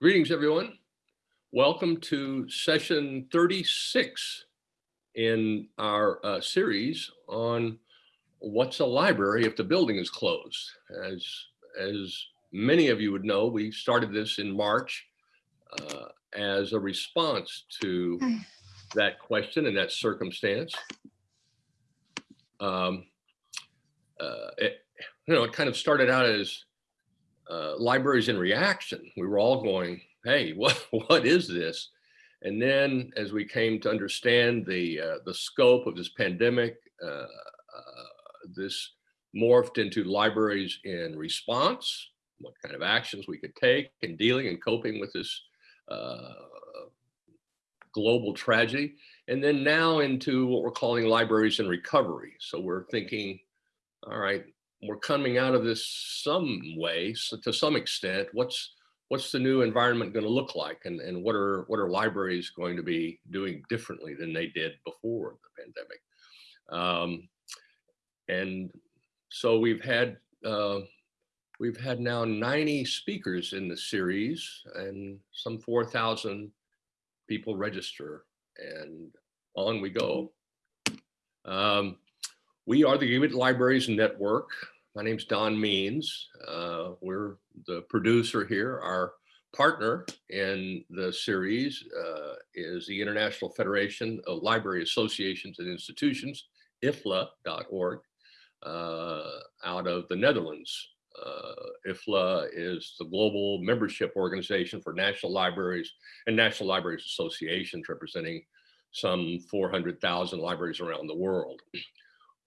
Greetings, everyone. Welcome to session 36 in our uh, series on what's a library if the building is closed. As, as many of you would know, we started this in March uh, as a response to that question and that circumstance. Um, uh, it, you know, it kind of started out as uh, libraries in reaction. We were all going, hey, what, what is this? And then as we came to understand the, uh, the scope of this pandemic, uh, uh, this morphed into libraries in response, what kind of actions we could take in dealing and coping with this uh, global tragedy. And then now into what we're calling libraries in recovery. So we're thinking, all right, we're coming out of this some way, so to some extent, what's what's the new environment going to look like? And, and what are what are libraries going to be doing differently than they did before the pandemic? Um, and so we've had uh, we've had now 90 speakers in the series and some 4,000 people register and on we go. Um, we are the Gigabit Libraries Network. My name's Don Means. Uh, we're the producer here. Our partner in the series uh, is the International Federation of Library Associations and Institutions, IFLA.org, uh, out of the Netherlands. Uh, IFLA is the global membership organization for national libraries and national libraries associations representing some 400,000 libraries around the world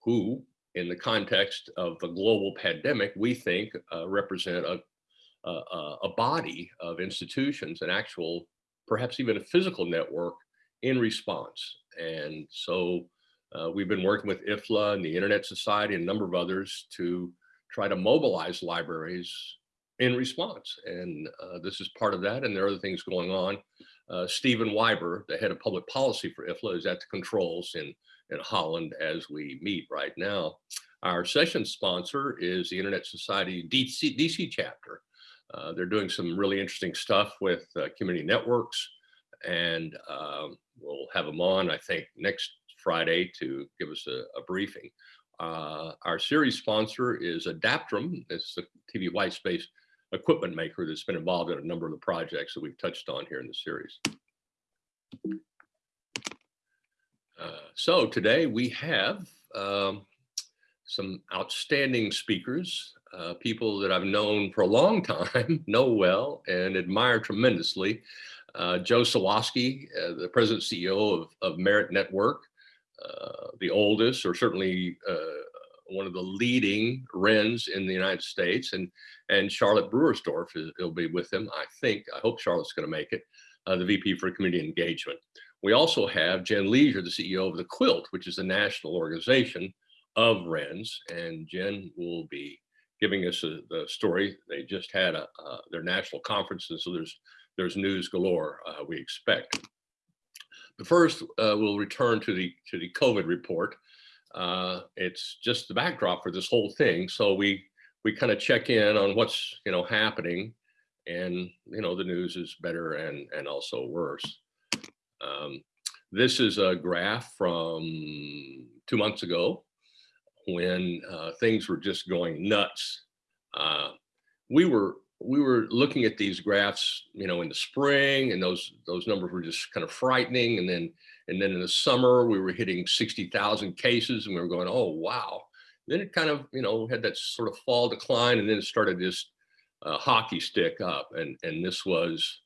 who, in the context of the global pandemic, we think uh, represent a, a, a, body of institutions, an actual, perhaps even a physical network in response. And so uh, we've been working with IFLA and the Internet Society and a number of others to try to mobilize libraries in response. And uh, this is part of that. And there are other things going on. Uh, Stephen Wyber, the head of public policy for IFLA, is at the controls in in Holland as we meet right now. Our session sponsor is the Internet Society DC, DC chapter. Uh, they're doing some really interesting stuff with uh, community networks and um, we'll have them on, I think, next Friday to give us a, a briefing. Uh, our series sponsor is Adaptrum. It's the TV white space equipment maker that's been involved in a number of the projects that we've touched on here in the series. Uh, so today we have um, some outstanding speakers, uh, people that I've known for a long time, know well, and admire tremendously. Uh, Joe Sawasky, uh, the president CEO of, of Merit Network, uh, the oldest, or certainly one of the leading RENs in the United States, and and Charlotte Brewersdorf will be with him. I think. I hope Charlotte's going to make it. the VP for Community Engagement. We also have Jen Leasure, the CEO of the Quilt, which is the national organization of RENs. And Jen will be giving us a, the story. They just had a, uh, their national conference, and so there's, there's news galore uh, we expect. But first, uh, we'll return to the, to the COVID report. Uh, it's just the backdrop for this whole thing. So we, we kind of check in on what's you know happening and you know the news is better and and also worse um, this is a graph from two months ago when uh, things were just going nuts. Uh, we were we were looking at these graphs, you know, in the spring, and those those numbers were just kind of frightening. And then and then in the summer, we were hitting sixty thousand cases, and we were going, oh wow. Then it kind of you know had that sort of fall decline, and then it started this uh, hockey stick up, and and this was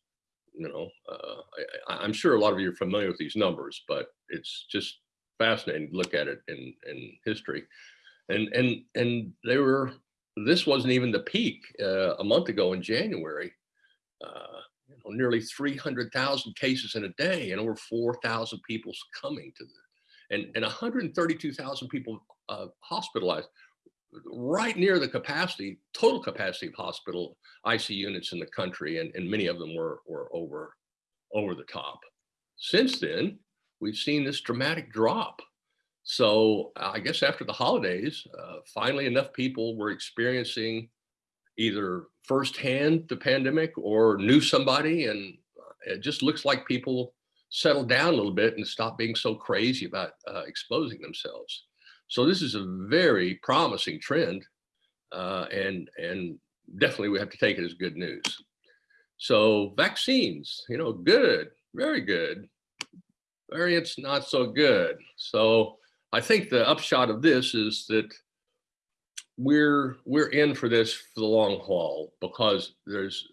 you know, uh, I, am sure a lot of you are familiar with these numbers, but it's just fascinating to look at it in, in history. And, and, and they were, this wasn't even the peak uh, a month ago in January. Uh, you know, nearly 300,000 cases in a day and over 4,000 people succumbing to the, and, and 132,000 people uh, hospitalized right near the capacity, total capacity of hospital IC units in the country, and, and many of them were, were over, over the top. Since then, we've seen this dramatic drop. So I guess after the holidays, uh, finally enough people were experiencing either firsthand the pandemic or knew somebody and it just looks like people settled down a little bit and stopped being so crazy about uh, exposing themselves. So this is a very promising trend uh, and, and definitely we have to take it as good news. So vaccines, you know, good, very good. Variants, not so good. So I think the upshot of this is that we're we're in for this for the long haul because there's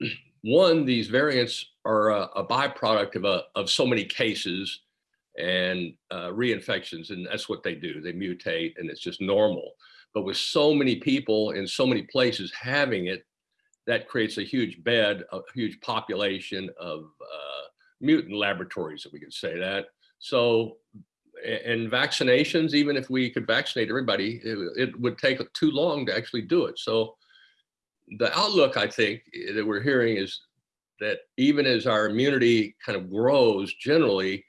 one these variants are a, a byproduct of a, of so many cases and uh, reinfections and that's what they do. They mutate and it's just normal. But with so many people in so many places having it that creates a huge bed a huge population of uh, mutant laboratories if we could say that. So and vaccinations, even if we could vaccinate everybody, it, it, would take too long to actually do it. So the outlook, I think, that we're hearing is that even as our immunity kind of grows generally,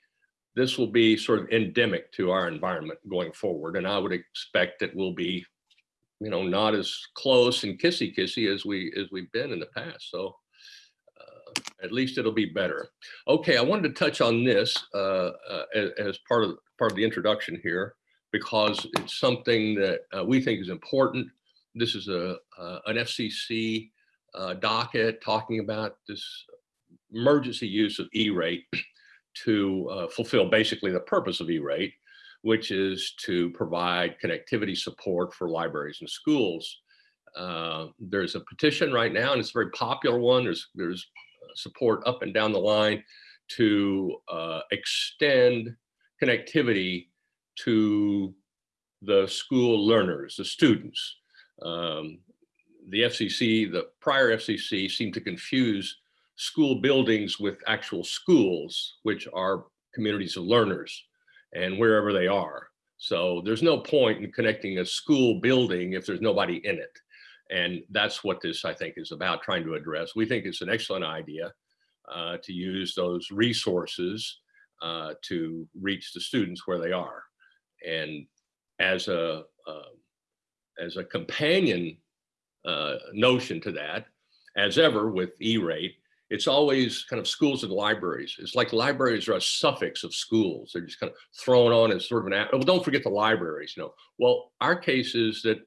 this will be sort of endemic to our environment going forward. And I would expect that we'll be, you know, not as close and kissy kissy as we as we've been in the past. So at least it'll be better. Okay, I wanted to touch on this uh, uh, as, as, part of part of the introduction here because it's something that uh, we think is important. This is a uh, an FCC uh, docket talking about this emergency use of E-rate to uh, fulfill basically the purpose of E-rate, which is to provide connectivity support for libraries and schools. Uh, there's a petition right now, and it's a very popular one. There's there's support up and down the line to uh, extend connectivity to the school learners, the students. Um, the FCC, the prior FCC seemed to confuse school buildings with actual schools, which are communities of learners and wherever they are. So there's no point in connecting a school building if there's nobody in it. And that's what this, I think, is about trying to address. We think it's an excellent idea uh, to use those resources uh, to reach the students where they are. And as a, uh, as a companion uh, notion to that, as ever with E-rate, it's always kind of schools and libraries. It's like libraries are a suffix of schools. They're just kind of thrown on as sort of an, well, don't forget the libraries, you know. Well, our case is that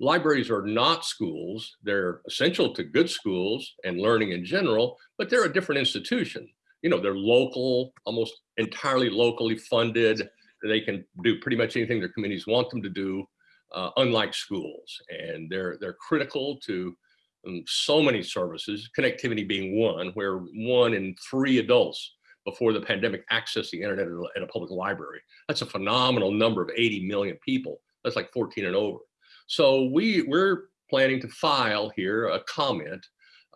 libraries are not schools. They're essential to good schools and learning in general, but they're a different institution. You know, they're local, almost entirely locally funded. They can do pretty much anything their communities want them to do, uh, unlike schools. And they're, they're critical to so many services, connectivity being one, where one in three adults before the pandemic accessed the internet at a public library. That's a phenomenal number of 80 million people. That's like 14 and over. So we, we're planning to file here a comment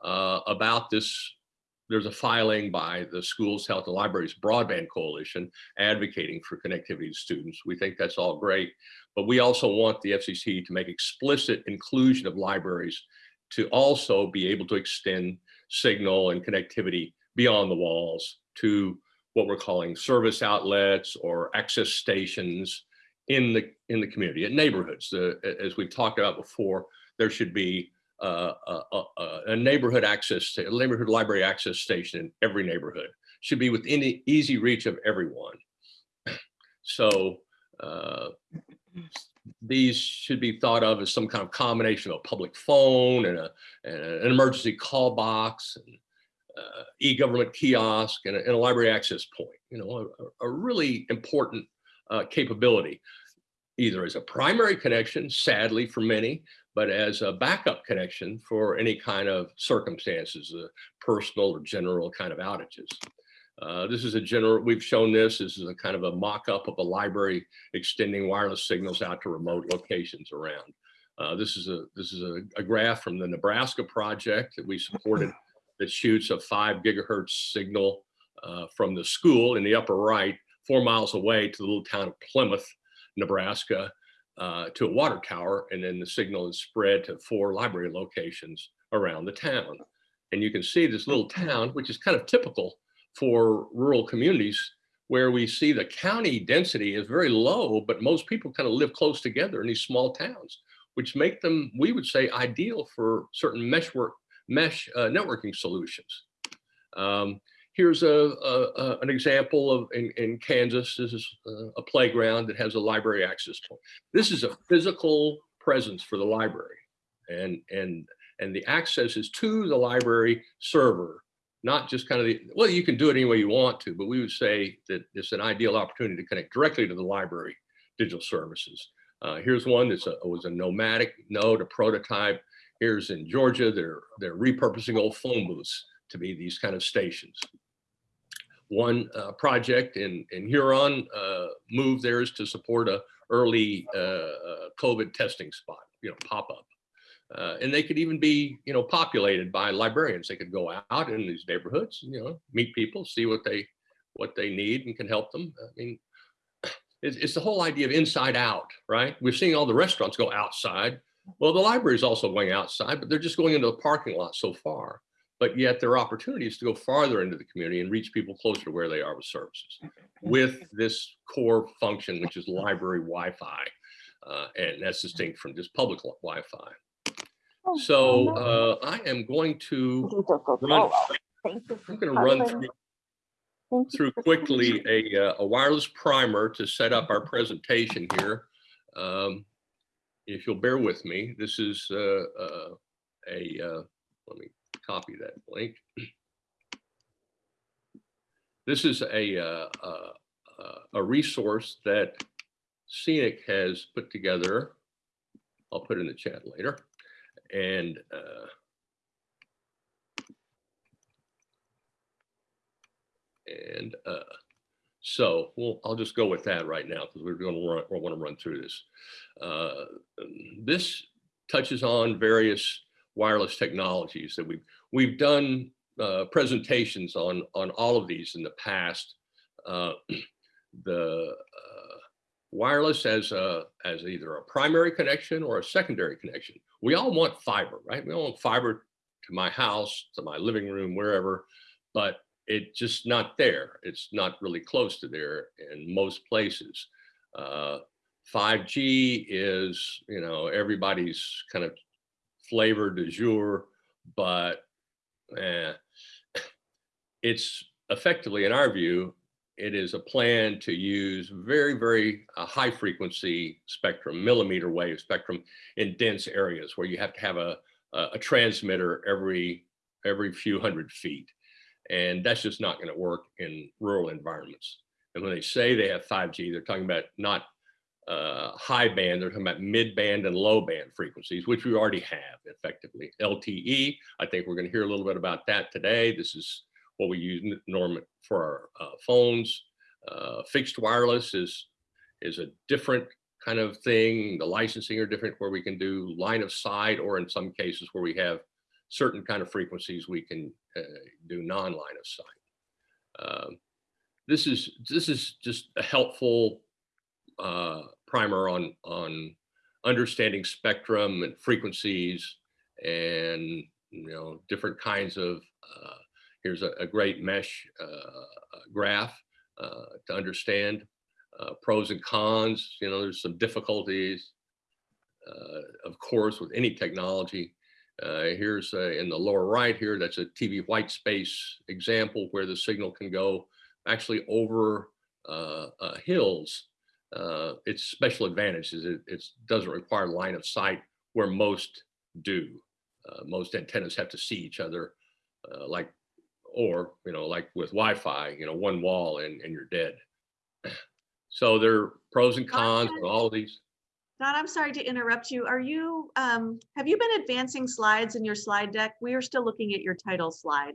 uh, about this. There's a filing by the Schools, Health, and Libraries Broadband Coalition advocating for connectivity to students. We think that's all great, but we also want the FCC to make explicit inclusion of libraries to also be able to extend signal and connectivity beyond the walls to what we're calling service outlets or access stations in the in the community, in neighborhoods. The, as we've talked about before, there should be uh, a, a, a, neighborhood access, to a neighborhood library access station in every neighborhood. Should be within the easy reach of everyone. So uh, these should be thought of as some kind of combination of a public phone and, a, and an emergency call box, and, uh, e-government kiosk, and a, and a, library access point. You know, a, really important uh, capability, either as a primary connection, sadly for many, but as a backup connection for any kind of circumstances, uh, personal or general kind of outages. Uh, this is a general, we've shown this, this is a kind of a mock-up of a library extending wireless signals out to remote locations around. Uh, this is a this is a, a, graph from the Nebraska project that we supported that shoots a five gigahertz signal uh, from the school in the upper right four miles away to the little town of Plymouth, Nebraska, uh, to a water tower, and then the signal is spread to four library locations around the town. And you can see this little town, which is kind of typical for rural communities, where we see the county density is very low, but most people kind of live close together in these small towns. which make them, we would say, ideal for certain mesh work, mesh uh, networking solutions. Um, here's a, a, a, an example of in, in Kansas. This is a, a playground that has a library access point. This is a physical presence for the library, and and and the access is to the library server, not just kind of the well. You can do it any way you want to, but we would say that it's an ideal opportunity to connect directly to the library digital services. Uh, here's one that was a nomadic node, a prototype. Here's in Georgia, they're, they're repurposing old phone booths to be these kind of stations. One uh, project in, in Huron uh, moved theirs to support a early uh, uh, COVID testing spot, you know, pop-up. Uh, and they could even be, you know, populated by librarians. They could go out in these neighborhoods, you know, meet people, see what they what they need and can help them. I mean, it's, it's the whole idea of inside out, right? We're seeing all the restaurants go outside. Well, the library is also going outside, but they're just going into the parking lot so far. But yet there are opportunities to go farther into the community and reach people closer to where they are with services with this core function, which is library Wi-Fi. Uh, and that's distinct from just public Wi-Fi. Oh, so uh, I am going to run, I'm going to run through through quickly a, uh, a wireless primer to set up our presentation here. Um, if you'll bear with me, this is uh, uh, a, uh, let me copy that link. This is a, uh, uh, a resource that CENIC has put together. I'll put in the chat later. And And uh, so well, I'll just go with that right now because we're going to run, want to run through this. Uh, this touches on various wireless technologies that we've we've done uh, presentations on on all of these in the past. Uh, the uh, wireless as a as either a primary connection or a secondary connection. We all want fiber, right? We all want fiber to my house, to my living room, wherever. But it's just not there. It's not really close to there in most places. Uh, 5G is, you know, everybody's kind of flavor du jour, but eh, it's effectively, in our view, it is a plan to use very, very uh, high frequency spectrum, millimeter wave spectrum in dense areas where you have to have a, a, a transmitter every, every few hundred feet. And that's just not going to work in rural environments. And when they say they have 5G, they're talking about not uh, high band, they're talking about mid band and low band frequencies, which we already have effectively. LTE, I think we're going to hear a little bit about that today. This is what we use norm for our uh, phones. Uh, fixed wireless is, is a different kind of thing. The licensing are different where we can do line of sight or in some cases where we have certain kind of frequencies we can uh, do non-line of sight. Um, this is this is just a helpful uh, primer on on understanding spectrum and frequencies and you know different kinds of uh, here's a, a, great mesh uh, graph uh, to understand uh, pros and cons you know there's some difficulties of course with any technology uh, here's a, in the lower right here, that's a TV white space example where the signal can go actually over uh, uh, hills. Uh, its special advantage is it, it doesn't require line of sight where most do. Uh, most antennas have to see each other uh, like, or, you know, like with Wi-Fi, you know, one wall and, and you're dead. So there are pros and cons with all of these. Don, I'm sorry to interrupt you. Are you, um, have you been advancing slides in your slide deck? We are still looking at your title slide.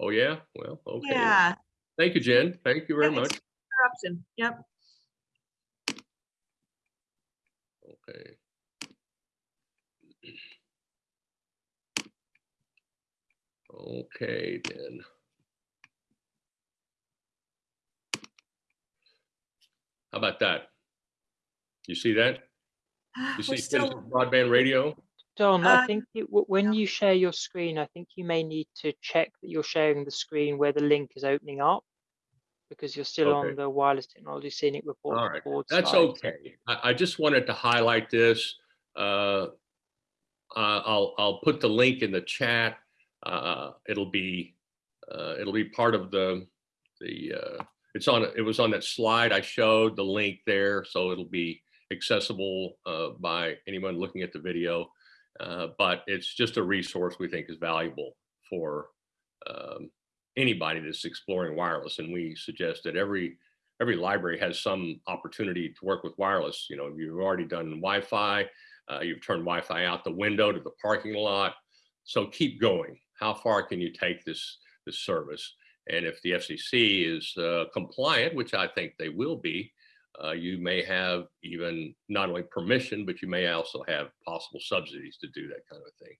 Oh, yeah? Well, okay. Yeah. Thank you, Jen. Thank you very Yeah, much. Interruption. Yep. Okay. Okay, then. How about that? You see that? You see still, broadband radio? Don, Uh, I think it, when you share your screen, I think you may need to check that you're sharing the screen where the link is opening up because you're still Okay. on the wireless technology CENIC report. All right, board That's slide. okay. I, I just wanted to highlight this. uh, uh, I'll, I'll put the link in the chat. Uh, it'll be, uh, it'll be part of the, the, uh, it's on, it was on that slide I showed the link there. So it'll be accessible uh, by anyone looking at the video. Uh, but it's just a resource we think is valuable for um, anybody that's exploring wireless. And we suggest that every every library has some opportunity to work with wireless. You know, you've already done Wi-Fi, uh, you've turned Wi-Fi out the window to the parking lot. So keep going. How far can you take this this service? And if the FCC is uh, compliant, which I think they will be, uh, you may have even not only permission, but you may also have possible subsidies to do that kind of thing.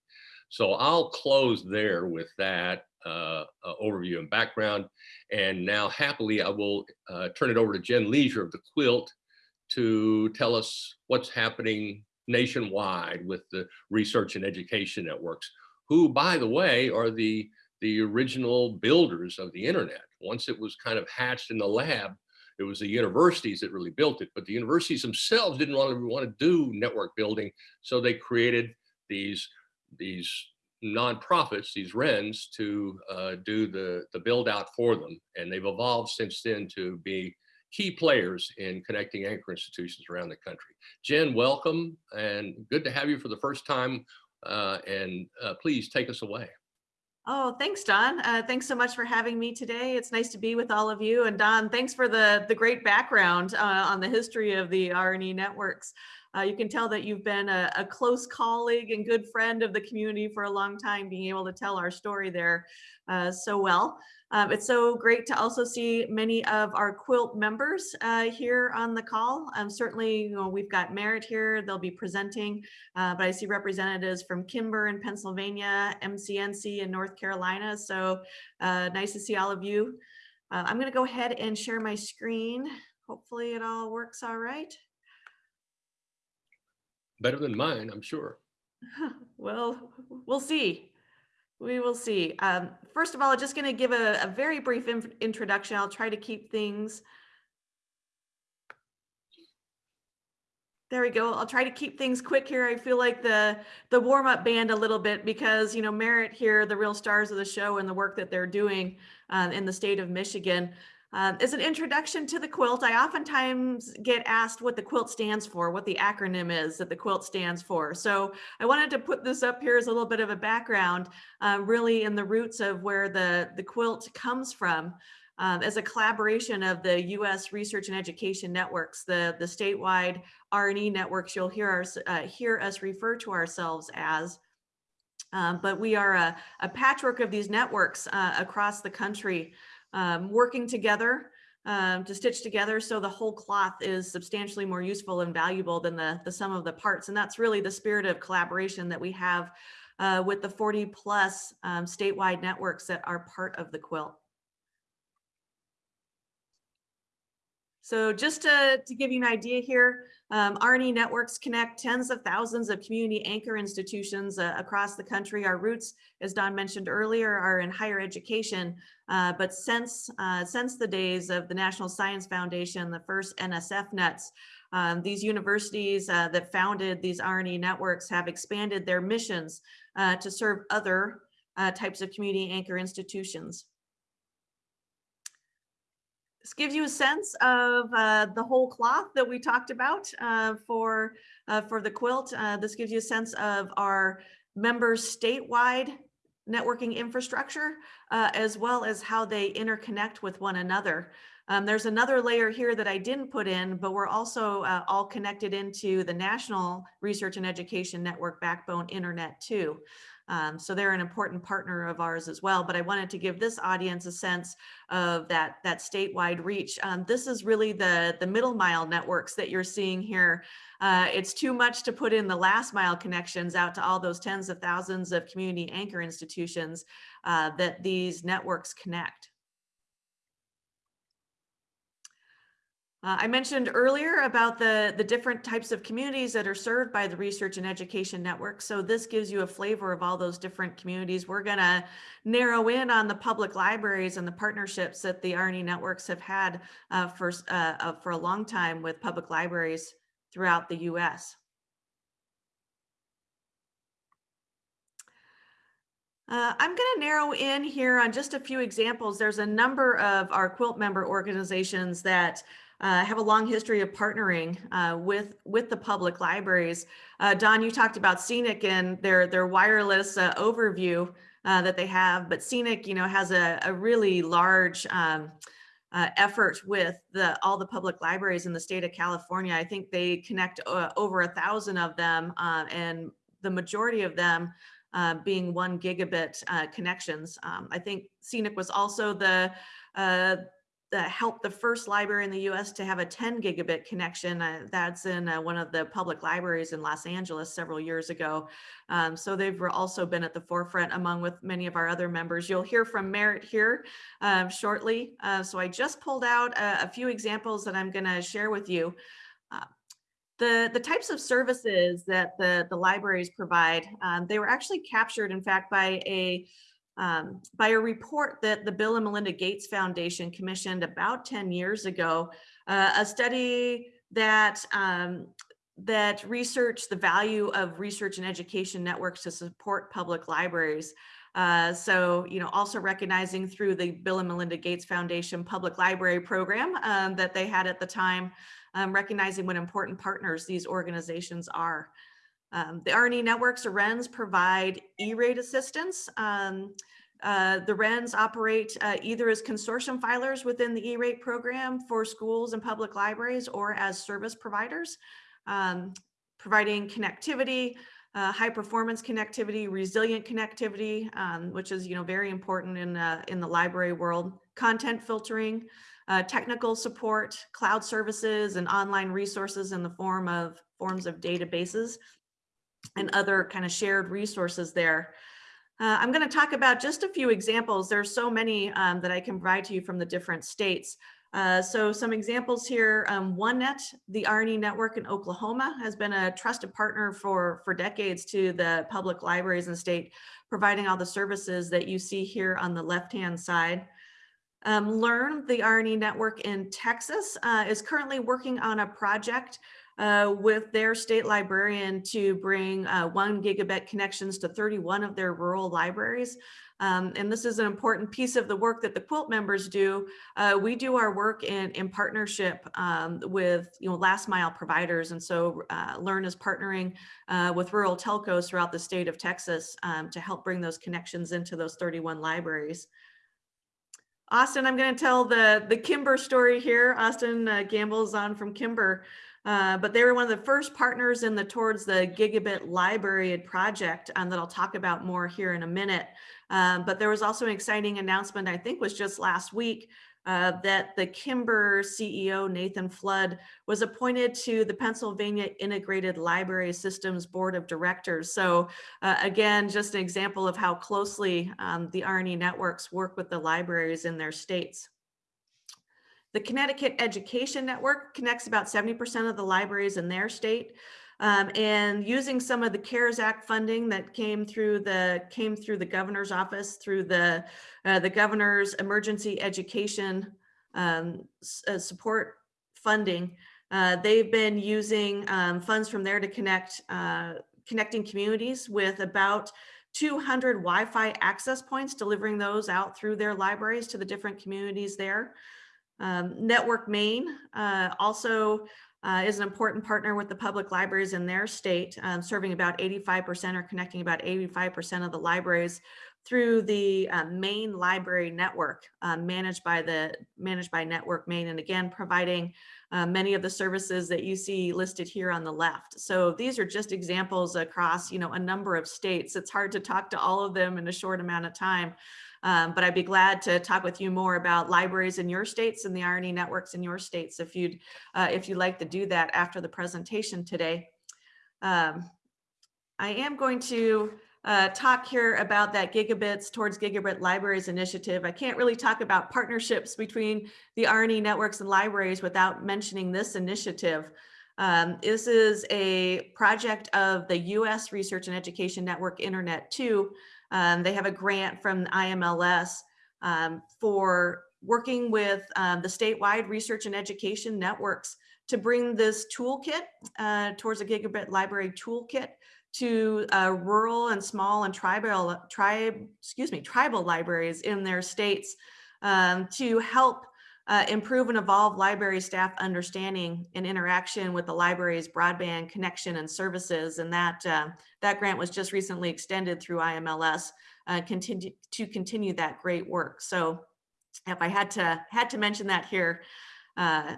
So I'll close there with that uh, uh, overview and background. And now happily, I will uh, turn it over to Jen Leasure of the Quilt to tell us what's happening nationwide with the research and education networks, who, by the way, are the, the original builders of the internet. Once it was kind of hatched in the lab, it was the universities that really built it, but the universities themselves didn't really want to do network building. So they created these, these nonprofits, these RENs to uh, do the, the build out for them. And they've evolved since then to be key players in connecting anchor institutions around the country. Jen, welcome and good to have you for the first time. Uh, and uh, please take us away. Oh, thanks, Don. Uh, thanks so much for having me today. It's nice to be with all of you. And Don, thanks for the, the great background uh, on the history of the R&E networks. Uh, you can tell that you've been a, a, close colleague and good friend of the community for a long time, being able to tell our story there uh, so well. Um, it's so great to also see many of our quilt members uh, here on the call. Um, certainly, you know, we've got Merit here, they'll be presenting, uh, but I see representatives from KINBER in Pennsylvania, MCNC in North Carolina. So uh, nice to see all of you. Uh, I'm gonna go ahead and share my screen. Hopefully it all works all right. Better than mine, I'm sure. well, we'll see. We will see. Um, first of all, I'm just going to give a, a, very brief in introduction. I'll try to keep things. There we go. I'll try to keep things quick here. I feel like the the warm up band a little bit because you know Merit here, the real stars of the show and the work that they're doing uh, in the state of Michigan. Um, as an introduction to the quilt, I oftentimes get asked what the quilt stands for, what the acronym is that the quilt stands for. So I wanted to put this up here as a little bit of a background, uh, really in the roots of where the, the quilt comes from. Um, as a collaboration of the U.S. Research and Education Networks, the, the statewide R&E networks you'll hear, our, uh, hear us refer to ourselves as. Um, but we are a, a, patchwork of these networks uh, across the country um, working together um, to stitch together so the whole cloth is substantially more useful and valuable than the, the sum of the parts. And that's really the spirit of collaboration that we have uh, with the 40 plus um, statewide networks that are part of the quilt. So just to, to give you an idea here, um, R&E networks connect tens of thousands of community anchor institutions uh, across the country. Our roots, as Don mentioned earlier, are in higher education. Uh, but since, uh, since the days of the National Science Foundation, the first NSF nets, um, these universities uh, that founded these R&E networks have expanded their missions uh, to serve other uh, types of community anchor institutions. This gives you a sense of uh, the whole cloth that we talked about uh, for, uh, for the quilt. Uh, this gives you a sense of our members statewide networking infrastructure, uh, as well as how they interconnect with one another. Um, there's another layer here that I didn't put in, but we're also uh, all connected into the National Research and Education Network backbone internet too. Um, so they're an important partner of ours as well. But I wanted to give this audience a sense of that, that statewide reach. Um, this is really the, the middle mile networks that you're seeing here. Uh, it's too much to put in the last mile connections out to all those tens of thousands of community anchor institutions uh, that these networks connect. Uh, I mentioned earlier about the, the different types of communities that are served by the Research and Education Network. So this gives you a flavor of all those different communities. We're going to narrow in on the public libraries and the partnerships that the R&E networks have had uh, for, uh, uh, for a long time with public libraries throughout the U.S. Uh, I'm going to narrow in here on just a few examples. There's a number of our quilt member organizations that uh, have a long history of partnering uh, with with the public libraries. Uh, Don, you talked about CENIC and their their wireless uh, overview uh, that they have, but CENIC, you know, has a, a really large um, uh, effort with the all the public libraries in the state of California. I think they connect over a thousand of them, and the majority of them being one gigabit connections. Um, I think CENIC was also the the helped the first library in the U.S. to have a 10 gigabit connection. Uh, that's in uh, one of the public libraries in Los Angeles several years ago. Um, so they've also been at the forefront among with many of our other members. You'll hear from Merit here um, shortly. Uh, so I just pulled out a, a few examples that I'm going to share with you. Uh, the, the types of services that the, the libraries provide, um, they were actually captured, in fact, by a um, by a report that the Bill and Melinda Gates Foundation commissioned about 10 years ago, uh, a study that um, that researched the value of research and education networks to support public libraries. Uh, so, you know, also recognizing through the Bill and Melinda Gates Foundation public library program um, that they had at the time, um, recognizing what important partners these organizations are. Um, the R&E networks or RENs provide E-rate assistance. Um, uh, the RENs operate uh, either as consortium filers within the E-rate program for schools and public libraries or as service providers, um, providing connectivity, uh, high performance connectivity, resilient connectivity, um, which is you know very important in, uh, in the library world, content filtering, uh, technical support, cloud services, and online resources in the form of forms of databases and other kind of shared resources there. Uh, I'm going to talk about just a few examples. There's so many um, that I can provide to you from the different states. Uh, so some examples here, um, OneNet, the R&E network in Oklahoma has been a trusted partner for, for decades to the public libraries in the state, providing all the services that you see here on the left-hand side. Um, Learn, the R&E network in Texas, uh, is currently working on a project uh, with their state librarian to bring uh, one gigabit connections to 31 of their rural libraries. Um, and this is an important piece of the work that the quilt members do. Uh, we do our work in, in partnership um, with you know last mile providers. And so uh, Learn is partnering uh, with rural telcos throughout the state of Texas um, to help bring those connections into those 31 libraries. Austin, I'm going to tell the, the KINBER story here. Austin uh, Gamble's on from KINBER. Uh, but they were one of the first partners in the Towards the Gigabit Library project um, that I'll talk about more here in a minute. Um, but there was also an exciting announcement, I think was just last week, uh, that the KINBER CEO, Nathan Flood, was appointed to the Pennsylvania Integrated Library Systems Board of Directors. So uh, again, just an example of how closely um, the R&E networks work with the libraries in their states. The Connecticut Education Network connects about 70% of the libraries in their state. Um, and using some of the CARES Act funding that came through the came through the governor's office through the uh, the governor's emergency education um, uh, support funding, uh, they've been using um, funds from there to connect uh, connecting communities with about 200 Wi-Fi access points, delivering those out through their libraries to the different communities there. Um, Network Maine uh, also uh, is an important partner with the public libraries in their state, um, serving about 85% or connecting about 85% of the libraries through the uh, Maine Library Network uh, managed by the managed by Network Maine, and again providing uh, many of the services that you see listed here on the left. So these are just examples across you know a number of states. It's hard to talk to all of them in a short amount of time. Um, but I'd be glad to talk with you more about libraries in your states and the R&E networks in your states if you'd uh, if you'd like to do that after the presentation today. Um, I am going to uh, talk here about that Gigabits Towards Gigabit Libraries initiative. I can't really talk about partnerships between the R&E networks and libraries without mentioning this initiative. Um, this is a project of the U.S. Research and Education Network Internet 2, um, they have a grant from IMLS um, for working with um, the statewide research and education networks to bring this toolkit uh, towards a gigabit library toolkit to uh, rural and small and tribal tribe, excuse me, tribal libraries in their states um, to help uh, improve and evolve library staff understanding and interaction with the library's broadband connection and services. And that uh, that grant was just recently extended through IMLS uh, continue to continue that great work. So if I had to had to mention that here, uh,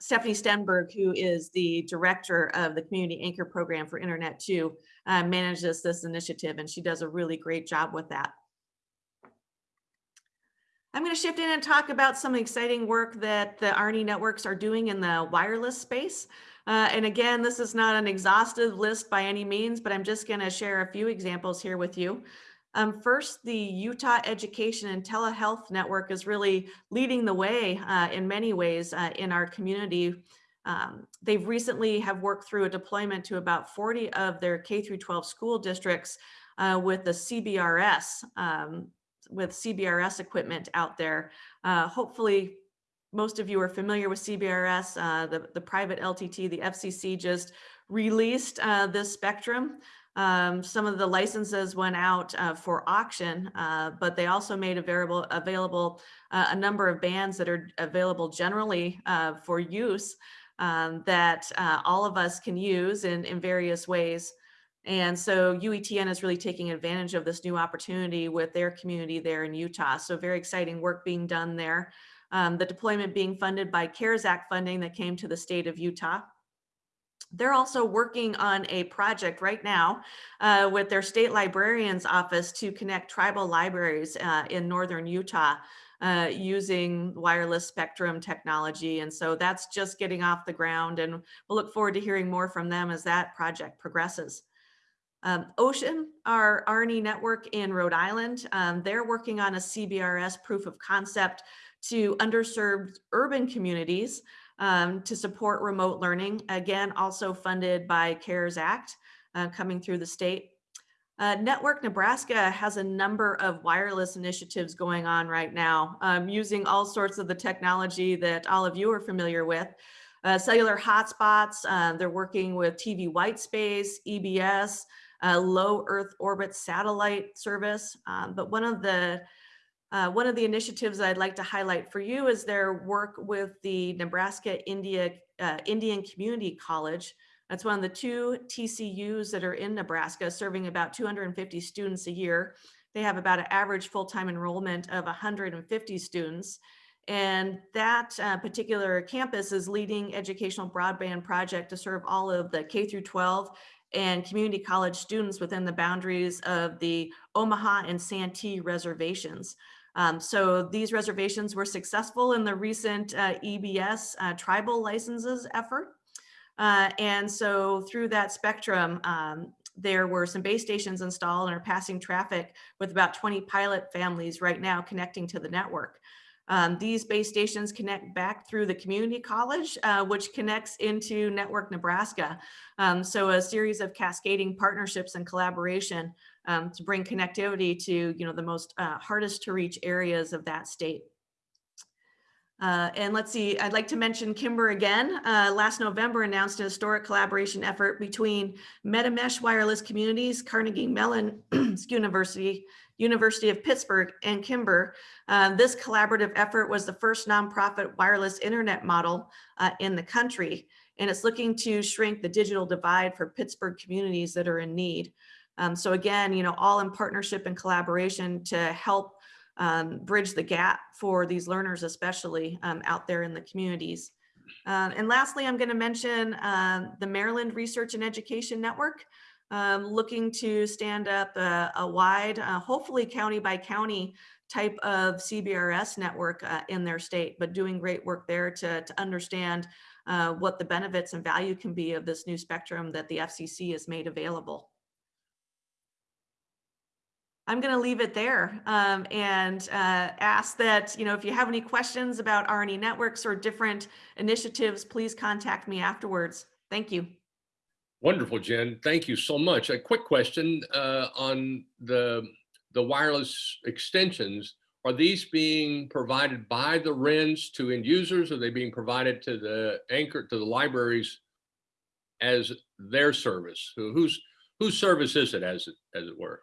Stephanie Stenberg, who is the director of the Community Anchor Program for Internet 2, uh, manages this initiative, and she does a really great job with that. I'm going to shift in and talk about some exciting work that the R&E networks are doing in the wireless space. Uh, and again, this is not an exhaustive list by any means, but I'm just going to share a few examples here with you. Um, first, the Utah Education and Telehealth Network is really leading the way uh, in many ways uh, in our community. Um, they've recently have worked through a deployment to about 40 of their K-12 school districts uh, with the CBRS, um, with CBRS equipment out there. Uh, hopefully, most of you are familiar with CBRS, uh, the, the private LTE, the FCC just released uh, this spectrum. Um, some of the licenses went out uh, for auction, uh, but they also made available, available uh, a number of bands that are available generally uh, for use um, that uh, all of us can use in, in various ways. And so UETN is really taking advantage of this new opportunity with their community there in Utah. So very exciting work being done there. Um, the deployment being funded by CARES Act funding that came to the state of Utah. They're also working on a project right now uh, with their state librarian's office to connect tribal libraries uh, in northern Utah uh, using wireless spectrum technology. And so that's just getting off the ground and we'll look forward to hearing more from them as that project progresses. Um, OSHEAN, our R&E network in Rhode Island, um, they're working on a CBRS proof of concept to underserved urban communities um, to support remote learning. Again, also funded by CARES Act uh, coming through the state. Uh, Network Nebraska has a number of wireless initiatives going on right now um, using all sorts of the technology that all of you are familiar with. Uh, cellular hotspots, uh, they're working with TV white space, EBS, uh, low Earth orbit satellite service. Um, but one of the uh, one of the initiatives I'd like to highlight for you is their work with the Nebraska India, uh, Indian Community College. That's one of the two TCUs that are in Nebraska, serving about 250 students a year. They have about an average full-time enrollment of 150 students. And that uh, particular campus is leading educational broadband project to serve all of the K through 12 and community college students within the boundaries of the Omaha and Santee reservations. Um, so these reservations were successful in the recent uh, EBS uh, tribal licenses effort. Uh, and so through that spectrum, um, there were some base stations installed and are passing traffic with about 20 pilot families right now connecting to the network. Um, these base stations connect back through the community college, uh, which connects into Network Nebraska. Um, so a series of cascading partnerships and collaboration um, to bring connectivity to you know the most uh, hardest to reach areas of that state. Uh, and let's see, I'd like to mention KINBER again. Uh, last November announced a historic collaboration effort between MetaMesh Wireless Communities, Carnegie Mellon University, University of Pittsburgh, and KINBER. Uh, this collaborative effort was the first nonprofit wireless internet model uh, in the country, and it's looking to shrink the digital divide for Pittsburgh communities that are in need. Um, so again, you know, all in partnership and collaboration to help um, bridge the gap for these learners, especially um, out there in the communities. Uh, and lastly, I'm going to mention uh, the Maryland Research and Education Network, um, looking to stand up a, a wide, uh, hopefully county by county type of CBRS network uh, in their state, but doing great work there to, to understand uh, what the benefits and value can be of this new spectrum that the FCC has made available. I'm going to leave it there um, and uh, ask that, you know, if you have any questions about R&E networks or different initiatives, please contact me afterwards. Thank you. Wonderful, Jen. Thank you so much. A quick question uh, on the, the wireless extensions. Are these being provided by the RENs to end users? Are they being provided to the anchor, to the libraries as their service? Who, whose whose service is it, as it as it were?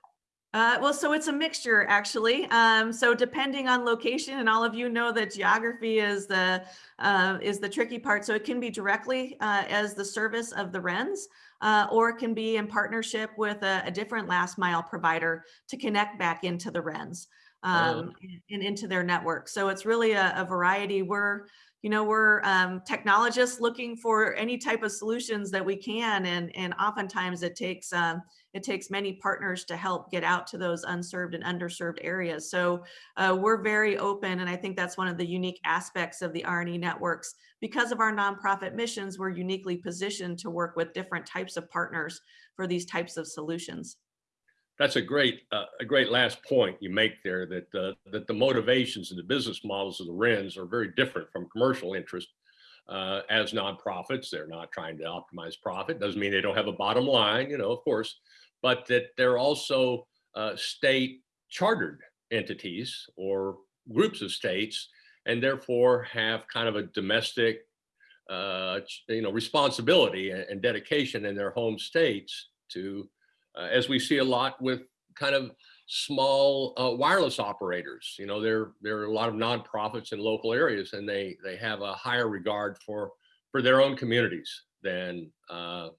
Uh, well, so it's a mixture actually. Um, so depending on location, and all of you know that geography is the uh, is the tricky part. So it can be directly uh, as the service of the RENs, uh, or it can be in partnership with a, a, different last mile provider to connect back into the RENs um, oh. and into their network. So it's really a, a variety. We're you know, we're um, technologists looking for any type of solutions that we can, and and oftentimes it takes um, it takes many partners to help get out to those unserved and underserved areas. So uh, we're very open, and I think that's one of the unique aspects of the R&E networks. Because of our nonprofit missions, we're uniquely positioned to work with different types of partners for these types of solutions that's a great uh, a great last point you make there that uh, that the motivations and the business models of the RENs are very different from commercial interest. Uh, as nonprofits, they're not trying to optimize profit. Doesn't mean they don't have a bottom line, you know, of course, but that they're also uh, state chartered entities or groups of states, and therefore have kind of a domestic, uh, you know, responsibility and dedication in their home states to as we see a lot with kind of small uh, wireless operators. You know, there there are a lot of nonprofits in local areas, and they they have a higher regard for for their own communities than uh,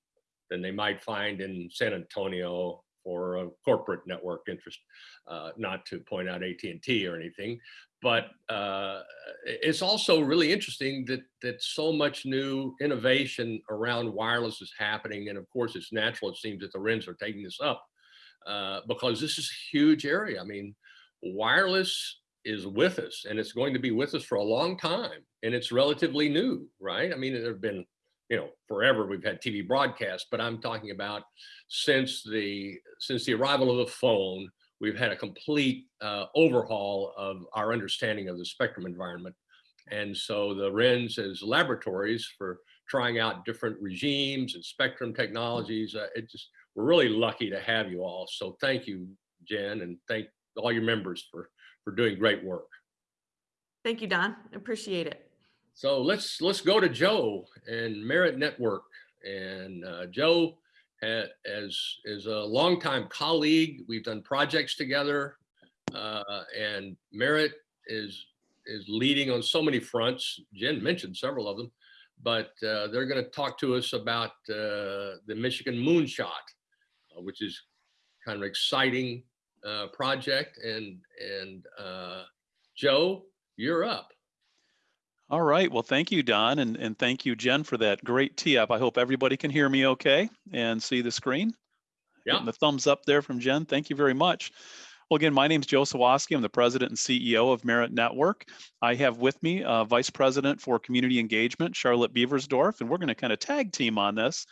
than they might find in San Antonio for a corporate network interest. Uh, not to point out AT and T or anything, but uh, it's also really interesting that that so much new innovation around wireless is happening, and of course, it's natural. It seems that the RENs are taking this up uh, because this is a huge area. I mean, wireless is with us, and it's going to be with us for a long time, and it's relatively new, right? I mean, there have been you know forever we've had tv broadcasts but i'm talking about since the since the arrival of the phone we've had a complete uh, overhaul of our understanding of the spectrum environment. And so the RENs as laboratories for trying out different regimes and spectrum technologies, uh, it just, we're really lucky to have you all. So thank you, Jen, and thank all your members for, for doing great work. Thank you, Don. Appreciate it. So let's let's go to Joe and Merit Network. And uh, Joe, as as a longtime colleague. We've done projects together, uh, and Merit is is leading on so many fronts. Jen mentioned several of them, but uh, they're going to talk to us about uh, the Michigan Moonshot, uh, which is kind of exciting uh, project. And and uh, Joe, you're up. All right. Well, thank you, Don, and, and thank you, Jen, for that great tee up. I hope everybody can hear me okay and see the screen. Yeah. Getting the thumbs up there from Jen. Thank you very much. Well, again, my name is Joe Sawasky. I'm the president and CEO of Merit Network. I have with me uh, Vice President for Community Engagement, Charlotte Beversdorf, and we're going to kind of tag team on this.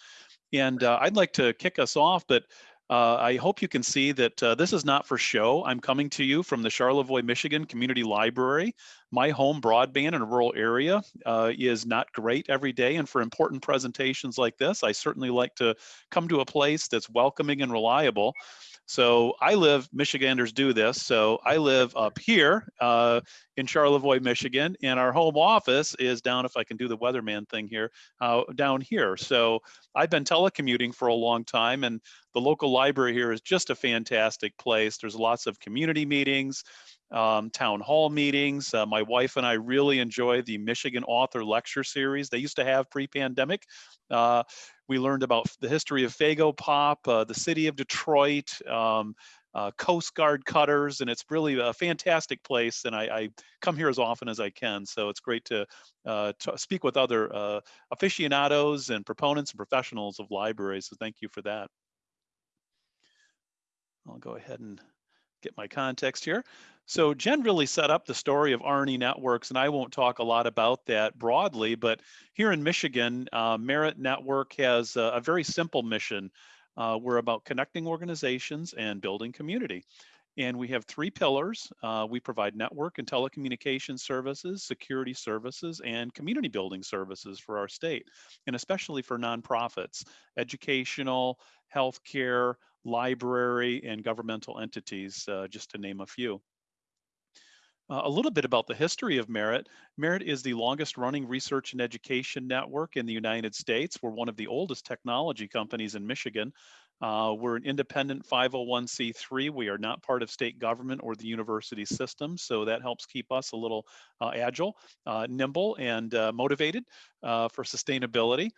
And uh, I'd like to kick us off, but uh, I hope you can see that uh, this is not for show. I'm coming to you from the Charlevoix, Michigan Community Library. My home broadband in a rural area uh, is not great every day. And for important presentations like this, I certainly like to come to a place that's welcoming and reliable. So I live, Michiganders do this. So I live up here uh, in Charlevoix, Michigan, and our home office is down, if I can do the weatherman thing here, uh, down here. So I've been telecommuting for a long time, and the local library here is just a fantastic place. There's lots of community meetings, um, town hall meetings. Uh, my wife and I really enjoy the Michigan Author Lecture Series they used to have pre-pandemic. Uh, we learned about the history of Faygo Pop, uh, the city of Detroit, um, uh, Coast Guard cutters, and it's really a fantastic place. And I, I, come here as often as I can, so it's great to, uh, to speak with other uh, aficionados and proponents and professionals of libraries. So thank you for that. I'll go ahead and get my context here. So Jen really set up the story of R&E networks, and I won't talk a lot about that broadly, but here in Michigan, uh, Merit Network has a, a very simple mission. Uh, we're about connecting organizations and building community. And we have three pillars. Uh, we provide network and telecommunication services, security services, and community building services for our state, and especially for nonprofits, educational, healthcare, library, and governmental entities, uh, just to name a few. Uh, a little bit about the history of Merit. Merit is the longest running research and education network in the United States. We're one of the oldest technology companies in Michigan. Uh, we're an independent 501c3. We are not part of state government or the university system, so that helps keep us a little uh, agile, uh, nimble, and uh, motivated for sustainability.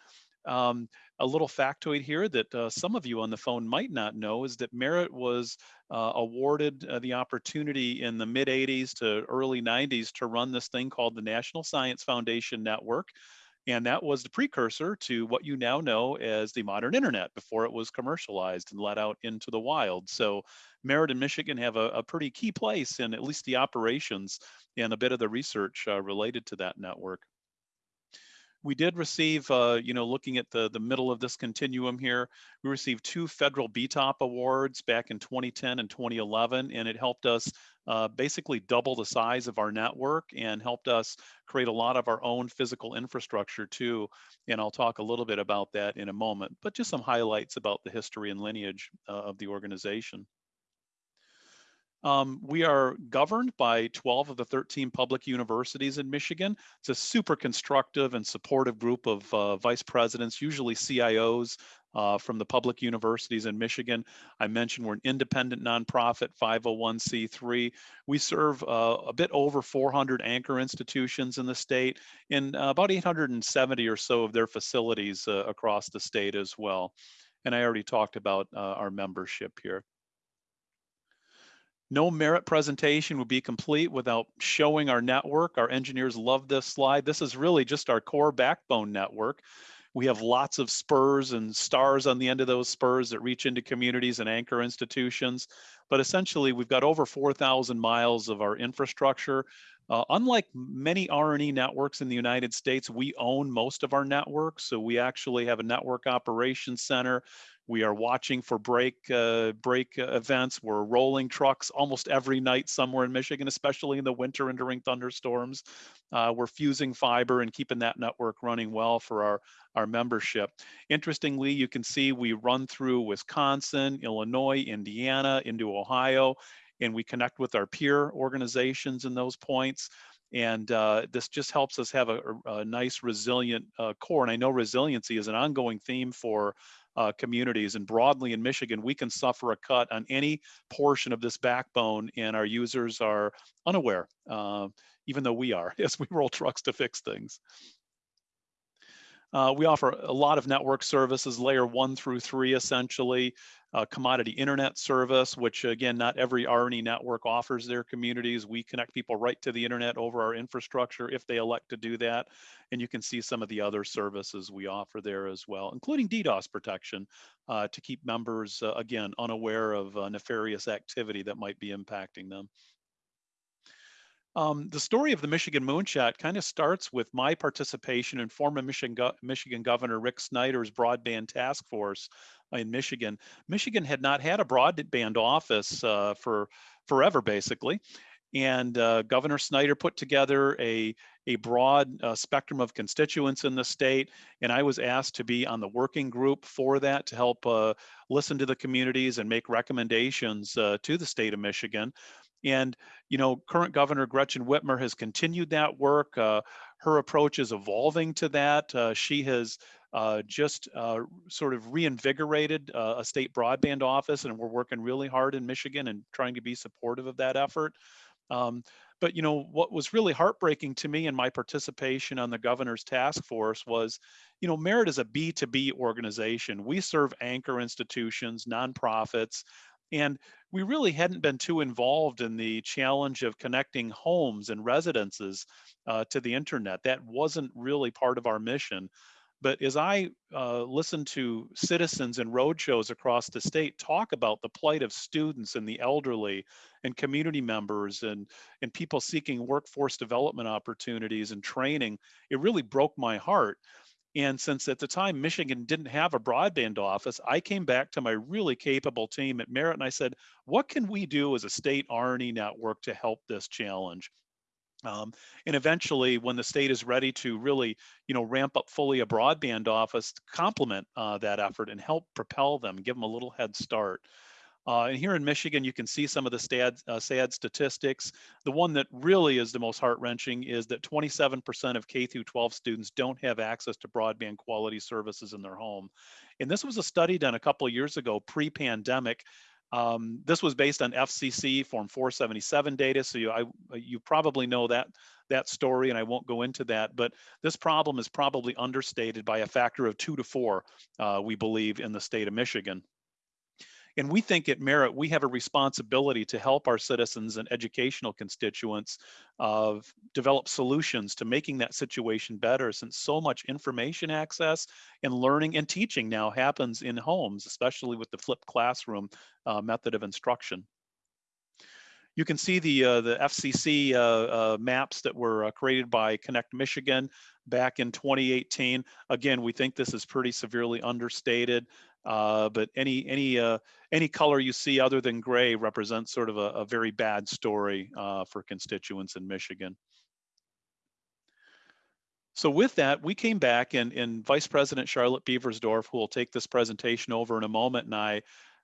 Um, a little factoid here that uh, some of you on the phone might not know is that Merit was uh, awarded uh, the opportunity in the mid 80s to early 90s to run this thing called the National Science Foundation Network. And that was the precursor to what you now know as the modern internet before it was commercialized and let out into the wild. So Merit and Michigan have a, a pretty key place in at least the operations and a bit of the research uh, related to that network we did receive, uh, you know, looking at the, the middle of this continuum here, we received two federal BTOP awards back in 2010 and 2011, and it helped us uh, basically double the size of our network and helped us create a lot of our own physical infrastructure too. And I'll talk a little bit about that in a moment, but just some highlights about the history and lineage uh, of the organization. Um, we are governed by 12 of the 13 public universities in Michigan. It's a super constructive and supportive group of uh, vice presidents, usually CIOs uh, from the public universities in Michigan. I mentioned we're an independent nonprofit 501c3. We serve uh, a bit over 400 anchor institutions in the state and about 870 or so of their facilities uh, across the state as well. And I already talked about uh, our membership here. No merit presentation would be complete without showing our network. Our engineers love this slide. This is really just our core backbone network. We have lots of spurs and stars on the end of those spurs that reach into communities and anchor institutions. But essentially, we've got over 4,000 miles of our infrastructure. Uh, unlike many R&E networks in the United States, we own most of our network. So we actually have a network operations center we are watching for break uh, break events. We're rolling trucks almost every night somewhere in Michigan, especially in the winter and during thunderstorms. Uh, we're fusing fiber and keeping that network running well for our, our membership. Interestingly, you can see we run through Wisconsin, Illinois, Indiana, into Ohio, and we connect with our peer organizations in those points. And uh, this just helps us have a, a nice resilient uh, core. And I know resiliency is an ongoing theme for uh, communities. And broadly in Michigan, we can suffer a cut on any portion of this backbone, and our users are unaware, uh, even though we are, as we roll trucks to fix things. Uh, we offer a lot of network services, layer one through three, essentially uh, commodity internet service, which again, not every R&E network offers their communities. We connect people right to the internet over our infrastructure if they elect to do that. And you can see some of the other services we offer there as well, including DDoS protection uh, to keep members, uh, again, unaware of uh, nefarious activity that might be impacting them. Um, the story of the Michigan Moonshot kind of starts with my participation in former Michigan, Go Michigan Governor Rick Snyder's broadband task force in Michigan. Michigan had not had a broadband office uh, for forever, basically. And uh, Governor Snyder put together a, a broad uh, spectrum of constituents in the state. And I was asked to be on the working group for that to help uh, listen to the communities and make recommendations uh, to the state of Michigan. And, you know, current Governor Gretchen Whitmer has continued that work. Uh, her approach is evolving to that. Uh, she has uh, just uh, sort of reinvigorated uh, a state broadband office, and we're working really hard in Michigan and trying to be supportive of that effort. Um, but you know what was really heartbreaking to me in my participation on the governor's task force was, you know, Merit is a B2B organization. We serve anchor institutions, nonprofits, and we really hadn't been too involved in the challenge of connecting homes and residences uh, to the internet. That wasn't really part of our mission. But as I uh, listen to citizens and roadshows across the state talk about the plight of students and the elderly and community members and, and people seeking workforce development opportunities and training, it really broke my heart. And since at the time Michigan didn't have a broadband office, I came back to my really capable team at Merit and I said, what can we do as a state R&E network to help this challenge? Um, and eventually, when the state is ready to really, you know, ramp up fully a broadband office, complement uh, that effort and help propel them, give them a little head start. Uh, and here in Michigan, you can see some of the sad, uh, sad statistics. The one that really is the most heart wrenching is that 27% of K through 12 students don't have access to broadband quality services in their home. And this was a study done a couple years ago, pre-pandemic. Um, this was based on FCC Form 477 data, so you, I, you probably know that that story, and I won't go into that. But this problem is probably understated by a factor of two to four, uh, we believe, in the state of Michigan. And we think at Merit, we have a responsibility to help our citizens and educational constituents of develop solutions to making that situation better since so much information access and learning and teaching now happens in homes, especially with the flipped classroom uh, method of instruction. You can see the uh, the FCC uh, uh, maps that were uh, created by Connect Michigan back in 2018. Again, we think this is pretty severely understated. Uh, but any any uh, any color you see other than gray represents sort of a, a very bad story uh, for constituents in Michigan. So with that, we came back and, and Vice President Charlotte Beversdorf, who will take this presentation over in a moment, and I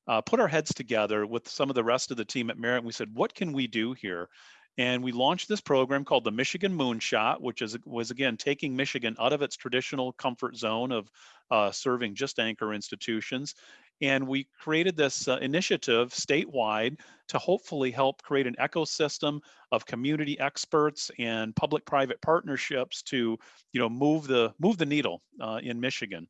uh, put our heads together with some of the rest of the team at Merit. And we said, what can we do here? And we launched this program called the Michigan Moonshot, which is was again taking Michigan out of its traditional comfort zone of uh, serving just anchor institutions. And we created this uh, initiative statewide to hopefully help create an ecosystem of community experts and public-private partnerships to, you know, move the move the needle uh, in Michigan.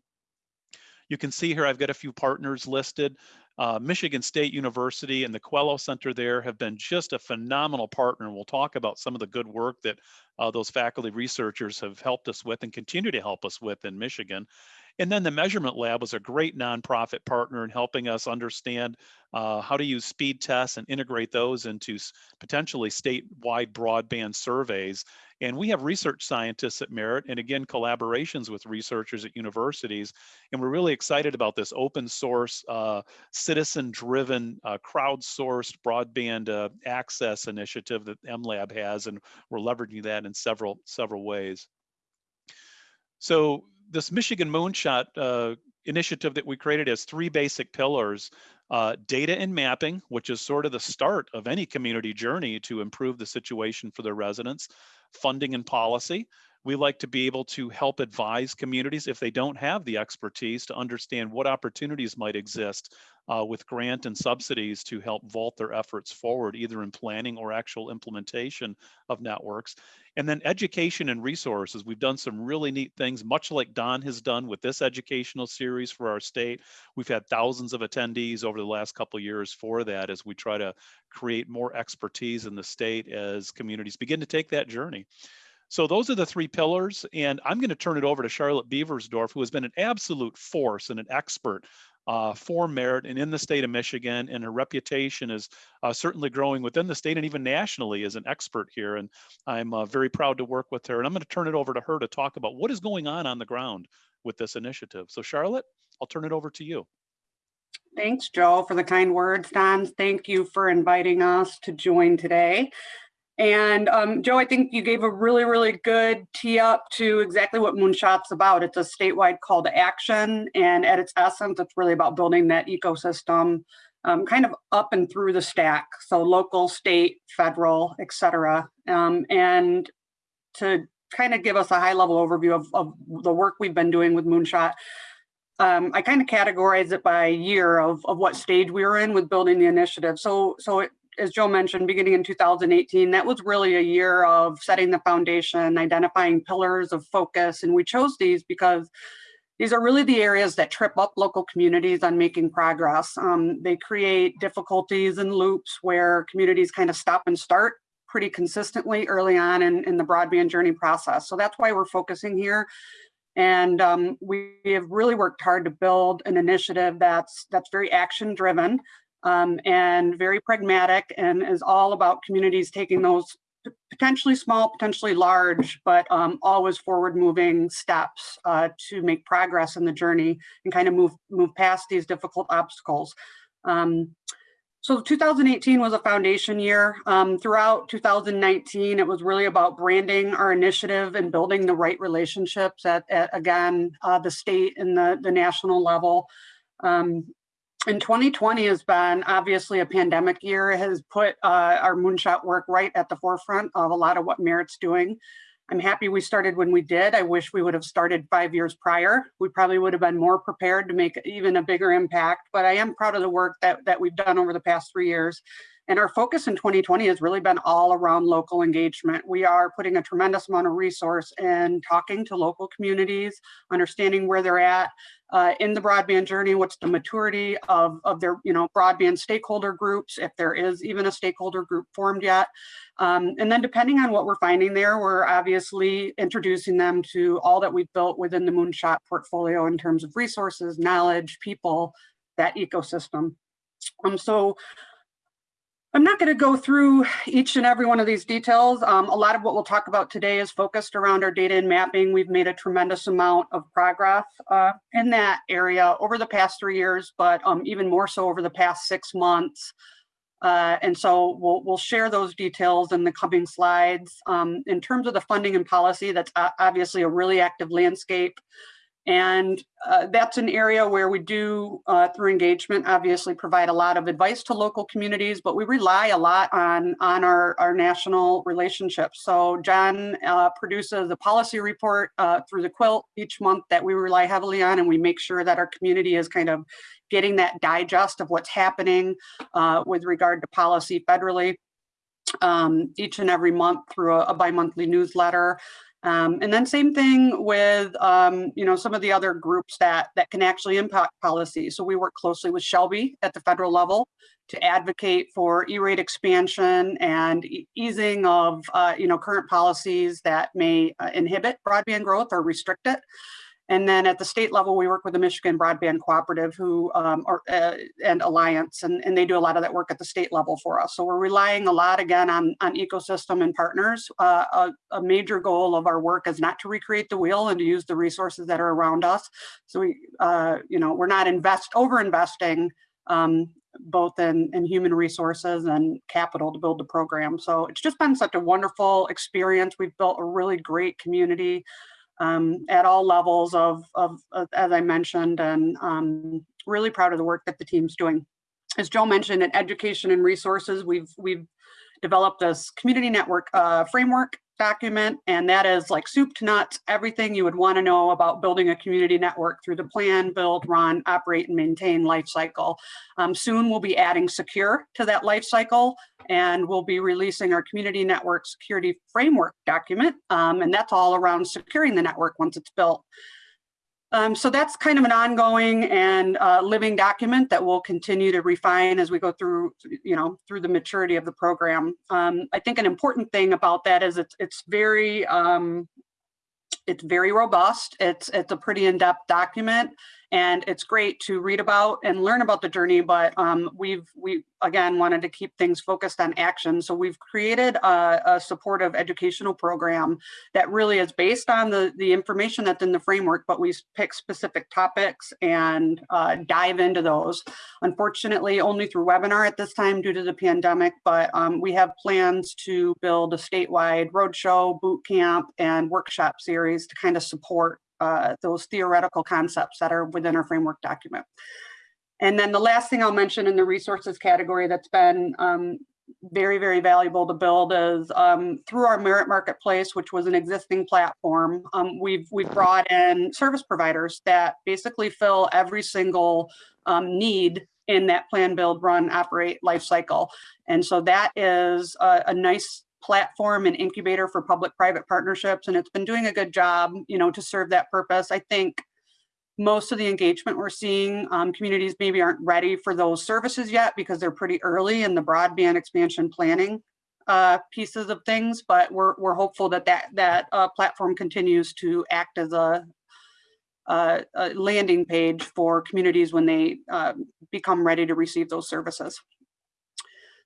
You can see here I've got a few partners listed. Uh, Michigan State University and the Quello Center there have been just a phenomenal partner. And we'll talk about some of the good work that uh, those faculty researchers have helped us with and continue to help us with in Michigan. And then the Measurement Lab was a great nonprofit partner in helping us understand uh, how to use speed tests and integrate those into potentially statewide broadband surveys. And we have research scientists at Merit and again, collaborations with researchers at universities. And we're really excited about this open source, uh, citizen driven, uh, crowdsourced broadband uh, access initiative that MLab has. And we're leveraging that in several, several ways. So this Michigan Moonshot uh, initiative that we created has three basic pillars. Uh, data and mapping, which is sort of the start of any community journey to improve the situation for their residents. Funding and policy. We like to be able to help advise communities if they don't have the expertise to understand what opportunities might exist uh, with grant and subsidies to help vault their efforts forward, either in planning or actual implementation of networks. And then education and resources. We've done some really neat things, much like Don has done with this educational series for our state. We've had thousands of attendees over the last couple years for that as we try to create more expertise in the state as communities begin to take that journey. So those are the three pillars. And I'm going to turn it over to Charlotte Beversdorf, who has been an absolute force and an expert uh, for merit and in the state of Michigan. And her reputation is uh, certainly growing within the state and even nationally as an expert here. And I'm uh, very proud to work with her. And I'm going to turn it over to her to talk about what is going on on the ground with this initiative. So Charlotte, I'll turn it over to you. Thanks, Joe, for the kind words. Don, thank you for inviting us to join today. And um, Joe, I think you gave a really, really good tee up to exactly what Moonshot's about. It's a statewide call to action. And at its essence, it's really about building that ecosystem um, kind of up and through the stack. So local, state, federal, et cetera. Um, and to kind of give us a high level overview of, of the work we've been doing with Moonshot, um, I kind of categorize it by year of, of what stage we were in with building the initiative. So, so it as Joe mentioned, beginning in 2018, that was really a year of setting the foundation, identifying pillars of focus. And we chose these because these are really the areas that trip up local communities on making progress. Um, they create difficulties and loops where communities kind of stop and start pretty consistently early on in, in the broadband journey process. So that's why we're focusing here. And um, we have really worked hard to build an initiative that's that's very action driven um, and very pragmatic and is all about communities taking those potentially small, potentially large, but um, always forward moving steps uh, to make progress in the journey and kind of move, move past these difficult obstacles. Um, so 2018 was a foundation year. Um, throughout 2019, it was really about branding our initiative and building the right relationships at, at again, uh, the state and the, the national level. Um, and 2020 has been obviously a pandemic year. It has put uh, our moonshot work right at the forefront of a lot of what Merit's doing. I'm happy we started when we did. I wish we would have started five years prior. We probably would have been more prepared to make even a bigger impact, but I am proud of the work that, that we've done over the past three years. And our focus in 2020 has really been all around local engagement. We are putting a tremendous amount of resource in talking to local communities, understanding where they're at uh, in the broadband journey, what's the maturity of, of their you know, broadband stakeholder groups, if there is even a stakeholder group formed yet. Um, and then depending on what we're finding there, we're obviously introducing them to all that we've built within the Moonshot portfolio in terms of resources, knowledge, people, that ecosystem. Um, so I'm not going to go through each and every one of these details. Um, a lot of what we'll talk about today is focused around our data and mapping. We've made a tremendous amount of progress uh, in that area over the past three years, but um, even more so over the past six months. Uh, and so we'll, we'll share those details in the coming slides. Um, in terms of the funding and policy, that's obviously a really active landscape. And uh, that's an area where we do, uh, through engagement, obviously provide a lot of advice to local communities, but we rely a lot on, on our, our national relationships. So John uh, produces a policy report uh, through the quilt each month that we rely heavily on, and we make sure that our community is kind of getting that digest of what's happening uh, with regard to policy federally um, each and every month through a, a bi-monthly newsletter. Um, and then same thing with, um, you know, some of the other groups that, that can actually impact policy. So we work closely with SHLB at the federal level to advocate for E-rate expansion and e easing of, uh, you know, current policies that may uh, inhibit broadband growth or restrict it. And then at the state level, we work with the Michigan Broadband Cooperative who um, are, uh, and Alliance, and, and they do a lot of that work at the state level for us. So we're relying a lot again on, on ecosystem and partners. Uh, a, a, major goal of our work is not to recreate the wheel and to use the resources that are around us. So we, uh, you know, we're not invest over investing um, both in, in human resources and capital to build the program. So it's just been such a wonderful experience. We've built a really great community um, at all levels of, of, of, as I mentioned, and um, really proud of the work that the team's doing. As Joe mentioned, in education and resources, we've we've developed this community network uh, framework document, and that is like soup to nuts, everything you would want to know about building a community network through the plan, build, run, operate, and maintain life cycle. Um, soon we'll be adding secure to that life cycle, and we'll be releasing our community network security framework document, um, and that's all around securing the network once it's built. Um, so that's kind of an ongoing and uh, living document that we'll continue to refine as we go through, you know, through the maturity of the program. Um, I think an important thing about that is it's it's very um, it's very robust. It's it's a pretty in-depth document and it's great to read about and learn about the journey but um, we've we again wanted to keep things focused on action. So we've created a, a, supportive educational program that really is based on the the information that's in the framework but we pick specific topics and uh, dive into those. Unfortunately only through webinar at this time due to the pandemic but um, we have plans to build a statewide roadshow boot camp and workshop series to kind of support uh, those theoretical concepts that are within our framework document. And then the last thing I'll mention in the resources category that's been um, very, very valuable to build is um, through our Merit Marketplace, which was an existing platform, um, we've, we've brought in service providers that basically fill every single um, need in that plan, build, run, operate life cycle. And so that is a, a nice platform and incubator for public-private partnerships, and it's been doing a good job, you know, to serve that purpose. I think most of the engagement we're seeing, um, communities maybe aren't ready for those services yet because they're pretty early in the broadband expansion planning uh, pieces of things, but we're, we're hopeful that that, that uh, platform continues to act as a, a, a landing page for communities when they uh, become ready to receive those services.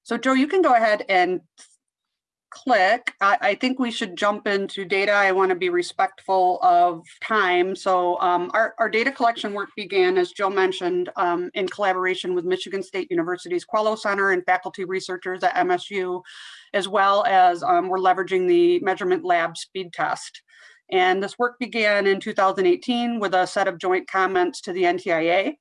So Joe, you can go ahead and click, I, I, think we should jump into data. I want to be respectful of time. So um, our, our data collection work began, as Joe mentioned, um, in collaboration with Michigan State University's Quello Center and faculty researchers at MSU, as well as um, we're leveraging the measurement lab speed test. And this work began in 2018 with a set of joint comments to the NTIA.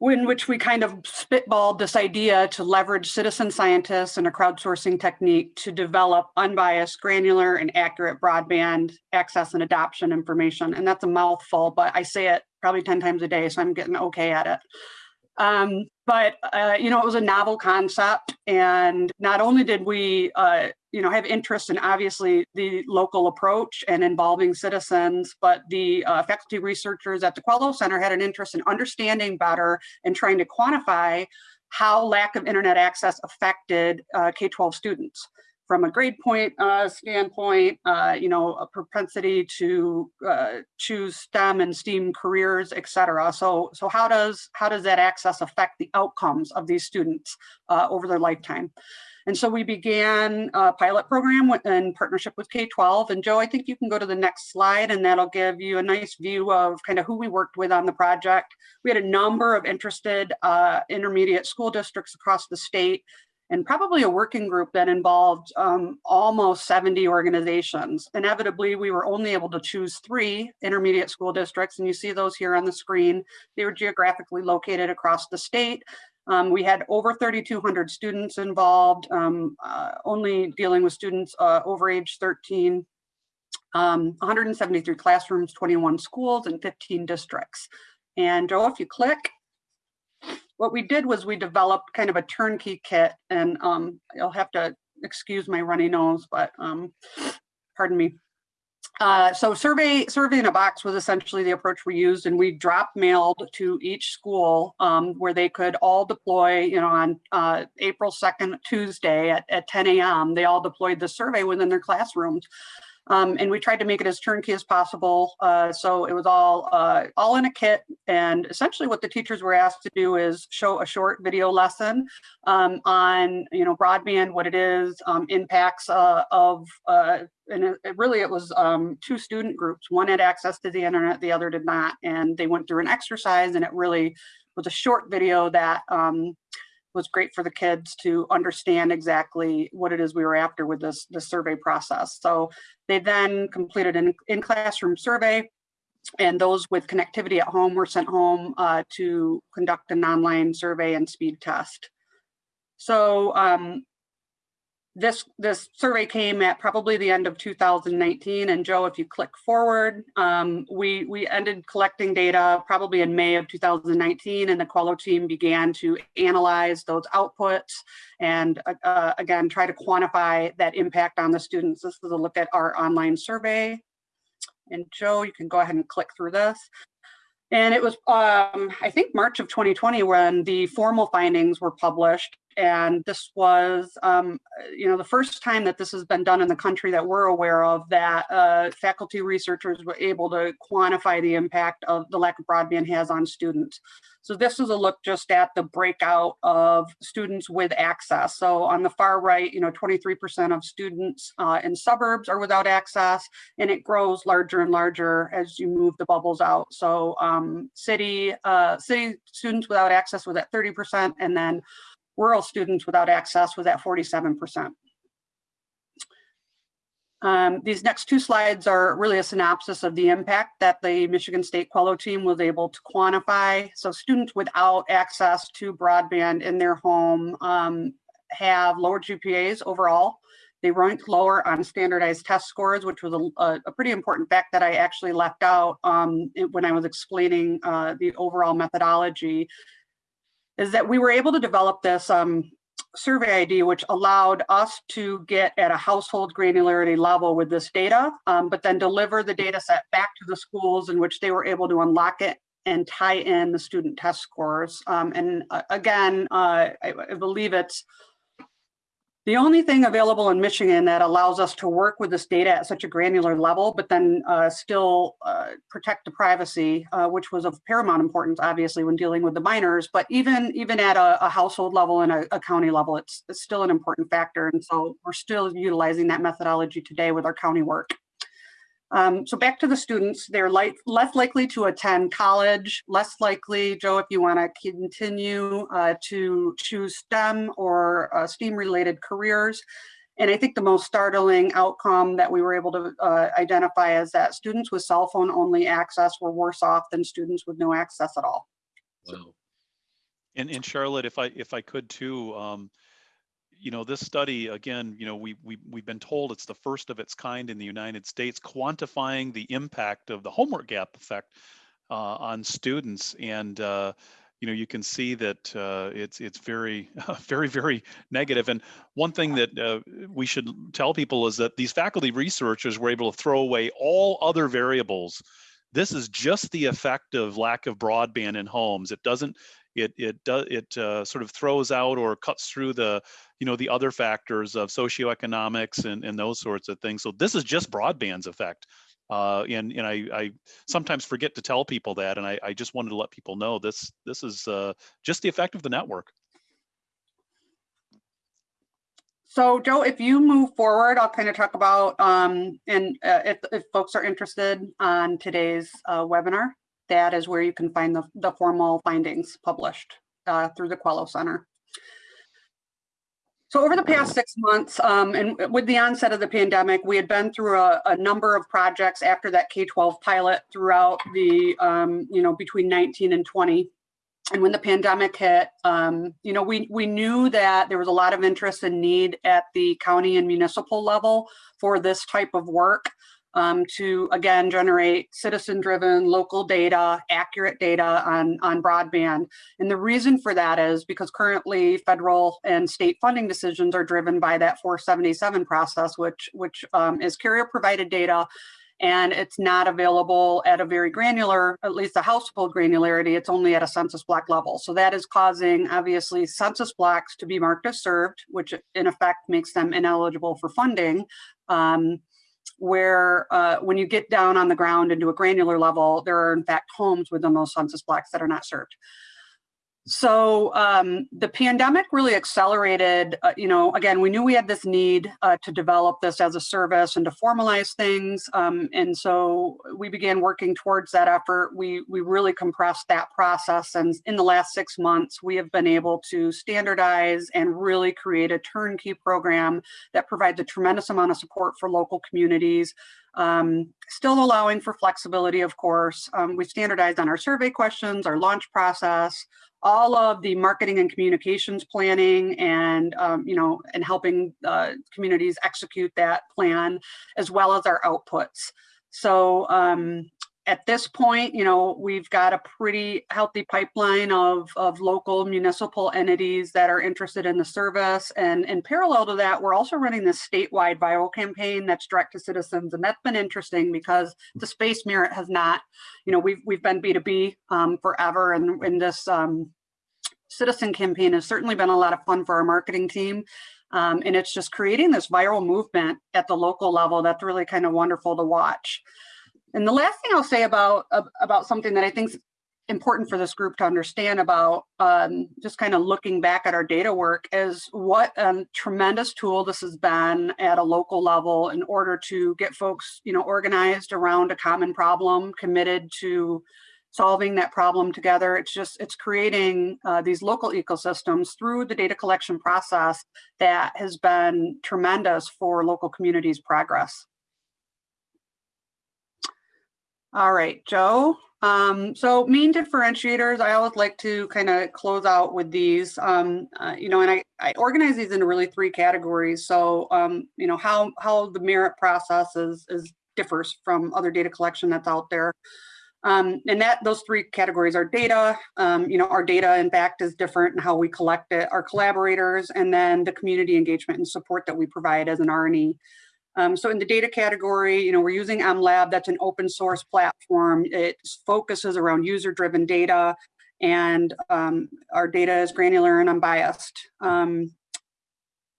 In which we kind of spitballed this idea to leverage citizen scientists and a crowdsourcing technique to develop unbiased, granular, and accurate broadband access and adoption information. And that's a mouthful, but I say it probably 10 times a day, so I'm getting okay at it. Um, but, uh, you know, it was a novel concept. And not only did we, uh, you know, have interest in obviously the local approach and involving citizens, but the uh, faculty researchers at the Quello Center had an interest in understanding better and trying to quantify how lack of internet access affected uh, K-12 students from a grade point uh, standpoint, uh, you know, a propensity to uh, choose STEM and STEAM careers, et cetera. So, so how does how does that access affect the outcomes of these students uh, over their lifetime? And so we began a pilot program in partnership with K-12. And Joe, I think you can go to the next slide and that'll give you a nice view of kind of who we worked with on the project. We had a number of interested uh, intermediate school districts across the state and probably a working group that involved um, almost 70 organizations. Inevitably, we were only able to choose three intermediate school districts, and you see those here on the screen. They were geographically located across the state. Um, we had over 3,200 students involved, um, uh, only dealing with students uh, over age 13, um, 173 classrooms, 21 schools, and 15 districts. And Joe, if you click, what we did was we developed kind of a turnkey kit and um, you'll have to excuse my runny nose, but um, pardon me. Uh, so survey survey in a box was essentially the approach we used and we drop mailed to each school um, where they could all deploy, you know, on uh, April 2nd, Tuesday at, at 10 a.m. They all deployed the survey within their classrooms. Um, and we tried to make it as turnkey as possible. Uh, so it was all uh, all in a kit. And essentially what the teachers were asked to do is show a short video lesson um, on, you know, broadband, what it is, um, impacts uh, of, uh, and it, it really it was um, two student groups. One had access to the internet, the other did not. And they went through an exercise and it really was a short video that um, was great for the kids to understand exactly what it is we were after with this, this survey process. So they then completed an in-classroom survey and those with connectivity at home were sent home uh, to conduct an online survey and speed test. So um, this this survey came at probably the end of 2019 and joe if you click forward um, we we ended collecting data probably in may of 2019 and the quello team began to analyze those outputs and uh, uh, again try to quantify that impact on the students. This is a look at our online survey. And joe you can go ahead and click through this. And it was, um, I think, March of 2020 when the formal findings were published. And this was, um, you know, the first time that this has been done in the country that we're aware of that uh, faculty researchers were able to quantify the impact of the lack of broadband has on students. So this is a look just at the breakout of students with access. So on the far right, you know, 23% of students uh, in suburbs are without access, and it grows larger and larger as you move the bubbles out. So um, city uh, city students without access was at 30%, and then rural students without access was at 47%. Um, these next two slides are really a synopsis of the impact that the Michigan State Quello team was able to quantify. So students without access to broadband in their home um, have lower GPAs overall. They ranked lower on standardized test scores, which was a, a pretty important fact that I actually left out um, when I was explaining uh, the overall methodology is that we were able to develop this um, survey ID, which allowed us to get at a household granularity level with this data, um, but then deliver the data set back to the schools in which they were able to unlock it and tie in the student test scores. Um, and uh, again, uh, I, I believe it's the only thing available in Michigan that allows us to work with this data at such a granular level, but then uh, still uh, protect the privacy, uh, which was of paramount importance, obviously, when dealing with the minors. But even even at a, a household level and a, a county level, it's, it's still an important factor. And so we're still utilizing that methodology today with our county work. Um, so back to the students, they're like, less likely to attend college, less likely, Joe, if you want to continue uh, to choose STEM or uh, STEAM related careers. And I think the most startling outcome that we were able to uh, identify is that students with cell phone only access were worse off than students with no access at all. Wow. And, and Charlotte, if I, if I could too, um, you know, this study, again, you know, we, we, we've been told it's the first of its kind in the United States, quantifying the impact of the homework gap effect uh, on students. And, uh, you know, you can see that uh, it's, it's very, very, very negative. And one thing that uh, we should tell people is that these faculty researchers were able to throw away all other variables this is just the effect of lack of broadband in homes. It doesn't, it it does it uh, sort of throws out or cuts through the you know the other factors of socioeconomics and and those sorts of things. So this is just broadband's effect. Uh, and and I, I sometimes forget to tell people that, and I, I just wanted to let people know this this is uh, just the effect of the network. So Joe, if you move forward, I'll kind of talk about, um, and uh, if, if folks are interested on today's uh, webinar, that is where you can find the, the formal findings published uh, through the Quello Center. So over the past six months, um, and with the onset of the pandemic, we had been through a, a number of projects after that K-12 pilot throughout the, um, you know, between 19 and 20 and when the pandemic hit, um, you know, we, we knew that there was a lot of interest and need at the county and municipal level for this type of work um, to, again, generate citizen-driven local data, accurate data on, on broadband. And the reason for that is because currently federal and state funding decisions are driven by that 477 process, which, which um, is carrier-provided data and it's not available at a very granular, at least a household granularity, it's only at a census block level. So that is causing obviously census blocks to be marked as served, which in effect makes them ineligible for funding. Um, where uh, when you get down on the ground into a granular level, there are in fact homes within those census blocks that are not served. So um, the pandemic really accelerated, uh, you know, again, we knew we had this need uh, to develop this as a service and to formalize things. Um, and so we began working towards that effort. We, we really compressed that process. And in the last six months, we have been able to standardize and really create a turnkey program that provides a tremendous amount of support for local communities. Um, still allowing for flexibility, of course. Um, we standardized on our survey questions, our launch process, all of the marketing and communications planning and um, you know and helping uh, communities execute that plan as well as our outputs so um, at this point, you know, we've got a pretty healthy pipeline of, of local municipal entities that are interested in the service. And in parallel to that, we're also running this statewide viral campaign that's direct to citizens. And that's been interesting because the space merit has not, you know, we've, we've been B2B um, forever. And in this um, citizen campaign has certainly been a lot of fun for our marketing team. Um, and it's just creating this viral movement at the local level that's really kind of wonderful to watch. And the last thing I'll say about about something that I think is important for this group to understand about um, just kind of looking back at our data work is what a tremendous tool this has been at a local level in order to get folks, you know, organized around a common problem, committed to solving that problem together. It's just, it's creating uh, these local ecosystems through the data collection process that has been tremendous for local communities' progress. All right, Joe. Um, so main differentiators, I always like to kind of close out with these, um, uh, you know, and I, I organize these into really three categories. So, um, you know, how, how the merit process is, is differs from other data collection that's out there. Um, and that those three categories are data, um, you know, our data in fact is different in how we collect it, our collaborators, and then the community engagement and support that we provide as an R&E. Um, so in the data category, you know, we're using MLab, that's an open source platform. It focuses around user-driven data and um, our data is granular and unbiased. Um,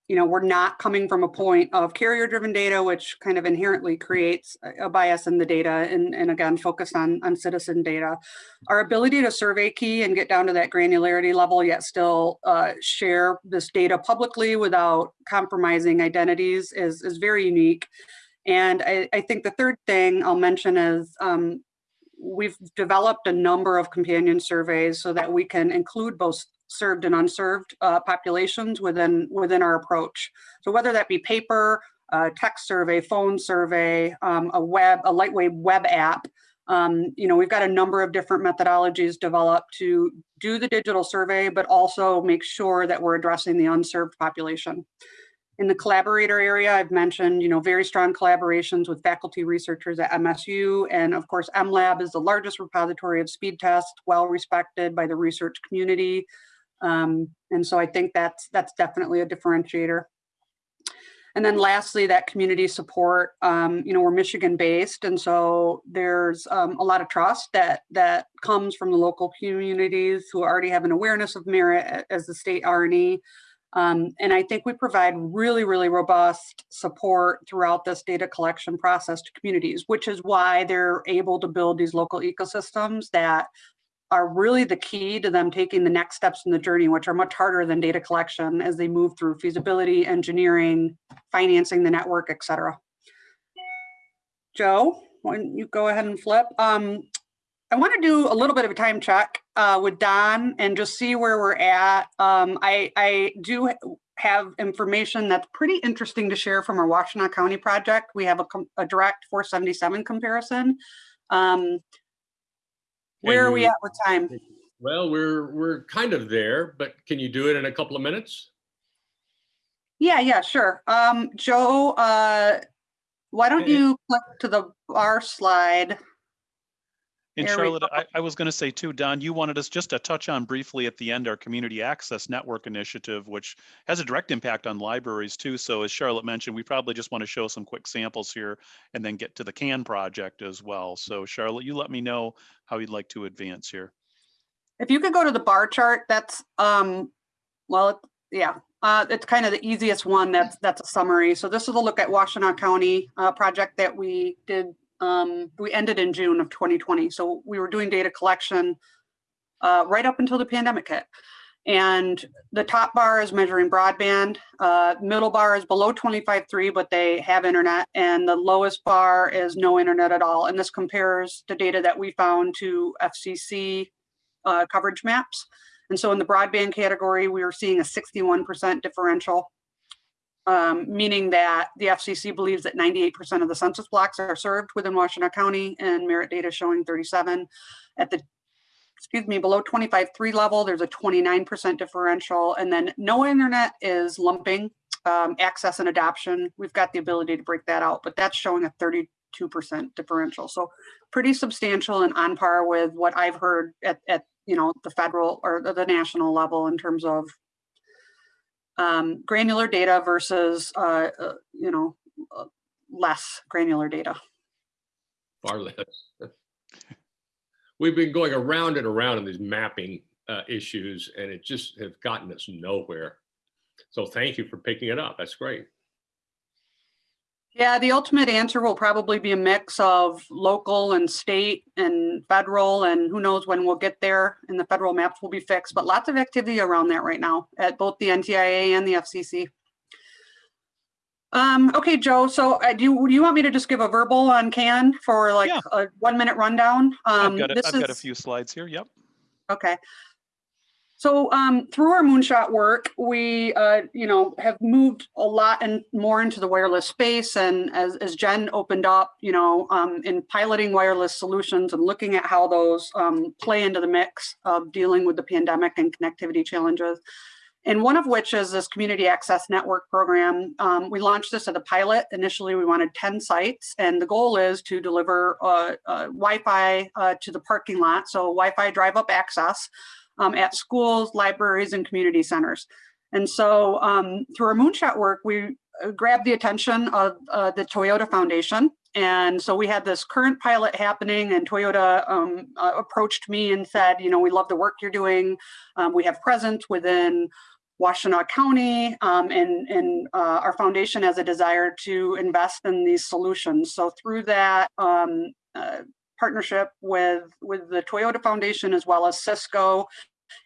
you know, we're not coming from a point of carrier driven data, which kind of inherently creates a bias in the data and, and again, focused on, on citizen data. Our ability to survey key and get down to that granularity level, yet still uh, share this data publicly without compromising identities is, is very unique. And I, I think the third thing I'll mention is um, we've developed a number of companion surveys so that we can include both served and unserved uh, populations within within our approach. So whether that be paper, uh, text survey, phone survey, um, a web, a lightweight web app, Um, you know, we've got a number of different methodologies developed to do the digital survey, but also make sure that we're addressing the unserved population. In the collaborator area, I've mentioned, you know, very strong collaborations with faculty researchers at MSU. And of course, MLab is the largest repository of speed tests, well respected by the research community. Um, and so I think that's that's definitely a differentiator. And then lastly, that community support, um, you know, we're Michigan based. And so there's um, a lot of trust that that comes from the local communities who already have an awareness of merit as the state R&E. Um, and I think we provide really, really robust support throughout this data collection process to communities, which is why they're able to build these local ecosystems that are really the key to them taking the next steps in the journey, which are much harder than data collection as they move through feasibility, engineering, financing the network, et cetera. Joe, why don't you go ahead and flip? Um, I want to do a little bit of a time check uh, with Don and just see where we're at. Um, I, I do have information that's pretty interesting to share from our Washtenaw County project. We have a, a direct 477 comparison. Um, where are we at with time? Well, we're, we're kind of there, but can you do it in a couple of minutes? Yeah, yeah, sure. Um, Joe, uh, why don't you click to the bar slide? And There Charlotte. I, I was going to say too, Don, you wanted us just to touch on briefly at the end our Community Access Network Initiative, which has a direct impact on libraries too. So as Charlotte mentioned, we probably just want to show some quick samples here and then get to the CAN project as well. So Charlotte, you let me know how you'd like to advance here. If you could go to the bar chart, that's, um, well, it- yeah, uh, it's kind of the easiest one. That's, that's a summary. So this is a look at Washtenaw County, uh, project that we did, um, we ended in June of 2020. So we were doing data collection, uh, right up until the pandemic hit. And the top bar is measuring broadband, uh, middle bar is below 25.3, but they have internet, and the lowest bar is no internet at all. And this compares the data that we found to FCC uh, coverage maps. And so in the broadband category, we were seeing a 61% differential, um, meaning that the FCC believes that 98% of the census blocks are served within Washtenaw County and Merit data showing 37. At the, excuse me, below 25.3 level, there's a 29% differential. And then no internet is lumping um, access and adoption. We've got the ability to break that out, but that's showing a 32% differential. So pretty substantial and on par with what I've heard at, at you know, the federal or the national level in terms of um, granular data versus, uh, uh, you know, uh, less granular data. Far less. We've been going around and around in these mapping uh, issues and it just has gotten us nowhere. So thank you for picking it up. That's great. Yeah, the ultimate answer will probably be a mix of local and state and federal, and who knows when we'll get there and the federal maps will be fixed, but lots of activity around that right now at both the NTIA and the FCC. Um, okay, Joe, so uh, do you, do you want me to just give a verbal on CAN for like Yeah. a one minute rundown? I've Um, got, a, I've got a few slides here. Yep. Okay. So um, through our moonshot work, we, uh, you know, have moved a lot and more into the wireless space. And as, as Jen opened up, you know, um, in piloting wireless solutions and looking at how those um, play into the mix of dealing with the pandemic and connectivity challenges. And one of which is this community access network program. Um, we launched this as a pilot. Initially, we wanted 10 sites, and the goal is to deliver uh, uh, Wi-Fi uh, to the parking lot, so Wi-Fi drive-up access um, at schools, libraries, and community centers. And so um, through our moonshot work, we uh, grabbed the attention of uh, the Toyota Foundation. And so we had this current pilot happening and Toyota um, uh, approached me and said, you know, we love the work you're doing. Um, we have presence within Washtenaw County um, and, and uh, our foundation has a desire to invest in these solutions. So through that um, uh, partnership with, with the Toyota Foundation as well as Cisco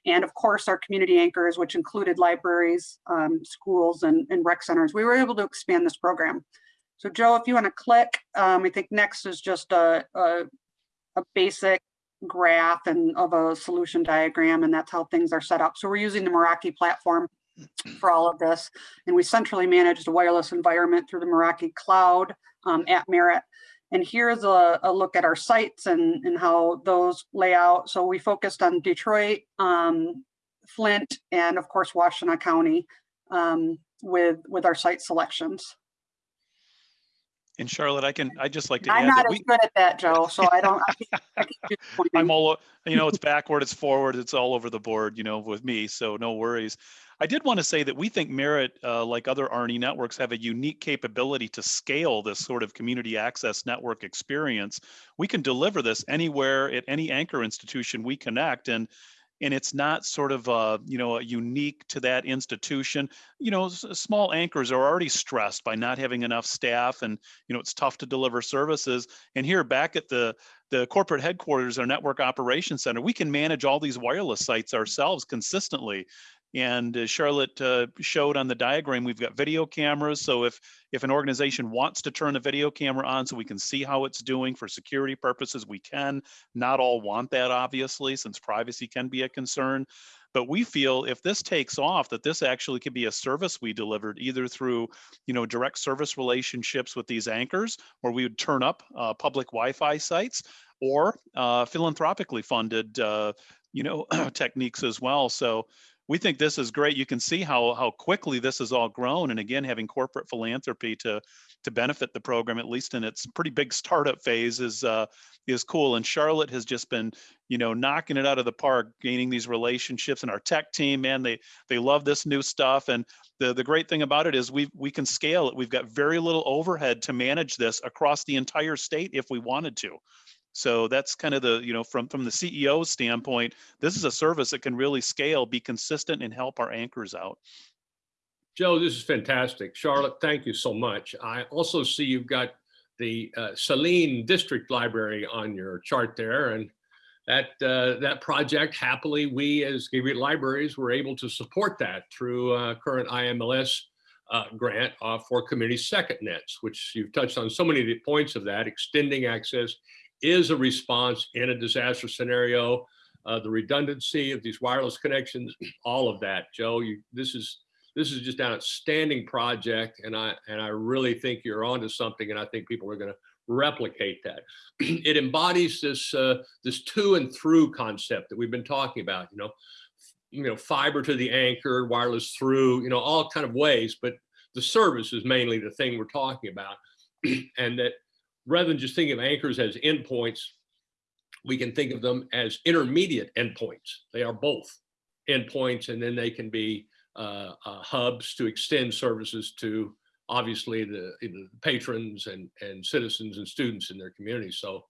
and of course our community anchors, which included libraries, um, schools and, and rec centers, we were able to expand this program. So Joe, if you want to click, um, I think next is just a, a, a basic graph and of a solution diagram, and that's how things are set up. So we're using the Meraki platform for all of this, and we centrally manage the wireless environment through the Meraki cloud um, at Merit. And here's a, a look at our sites and, and how those lay out. So we focused on Detroit, um, Flint, and of course, Washtenaw County um, with, with our site selections. And Charlotte, I can, I just like to I'm add not that as we, good at that, Joe, so I don't, I keep- I keep disappointing. I'm all, you know, it's backward, it's forward, it's all over the board, you know, with me, so no worries. I did want to say that we think Merit, uh, like other R&E networks, have a unique capability to scale this sort of community access network experience. We can deliver this anywhere at any anchor institution we connect, and and it's not sort of uh, you know unique to that institution. You know, small anchors are already stressed by not having enough staff, and you know it's tough to deliver services. And here, back at the the corporate headquarters, our network operations center, we can manage all these wireless sites ourselves consistently. And as Charlotte uh, showed on the diagram, we've got video cameras. So if if an organization wants to turn a video camera on so we can see how it's doing for security purposes, we can. Not all want that, obviously, since privacy can be a concern. But we feel if this takes off, that this actually could be a service we delivered either through, you know, direct service relationships with these anchors, where we would turn up uh, public Wi-Fi sites, or uh, philanthropically funded, uh, you know, techniques as well. So we think this is great. You can see how how quickly this has all grown, and again, having corporate philanthropy to to benefit the program, at least in its pretty big startup phase, is uh, is cool. And Charlotte has just been, you know, knocking it out of the park, gaining these relationships. And our tech team, man, they they love this new stuff. And the the great thing about it is we we can scale it. We've got very little overhead to manage this across the entire state if we wanted to. So that's kind of the, you know, from from the CEO standpoint, this is a service that can really scale, be consistent, and help our anchors out. Joe, this is fantastic. Charlotte, thank you so much. I also see you've got the uh, Saline District Library on your chart there. And that, uh, that project, happily, we as Gigabit Libraries were able to support that through uh, current IMLS uh, grant uh, for community second nets, which you've touched on so many of the points of that. Extending access is a response in a disaster scenario. Uh, the redundancy of these wireless connections, all of that. Joe, you, this is this is just an outstanding project and I and I really think you're onto something and I think people are going to replicate that. it embodies this uh, this to and through concept that we've been talking about, you know, you know, fiber to the anchor, wireless through, you know, all kind of ways, but the service is mainly the thing we're talking about. and that rather than just thinking of anchors as endpoints, we can think of them as intermediate endpoints. They are both endpoints and then they can be uh, uh, hubs to extend services to obviously the, patrons and, and citizens and students in their community. So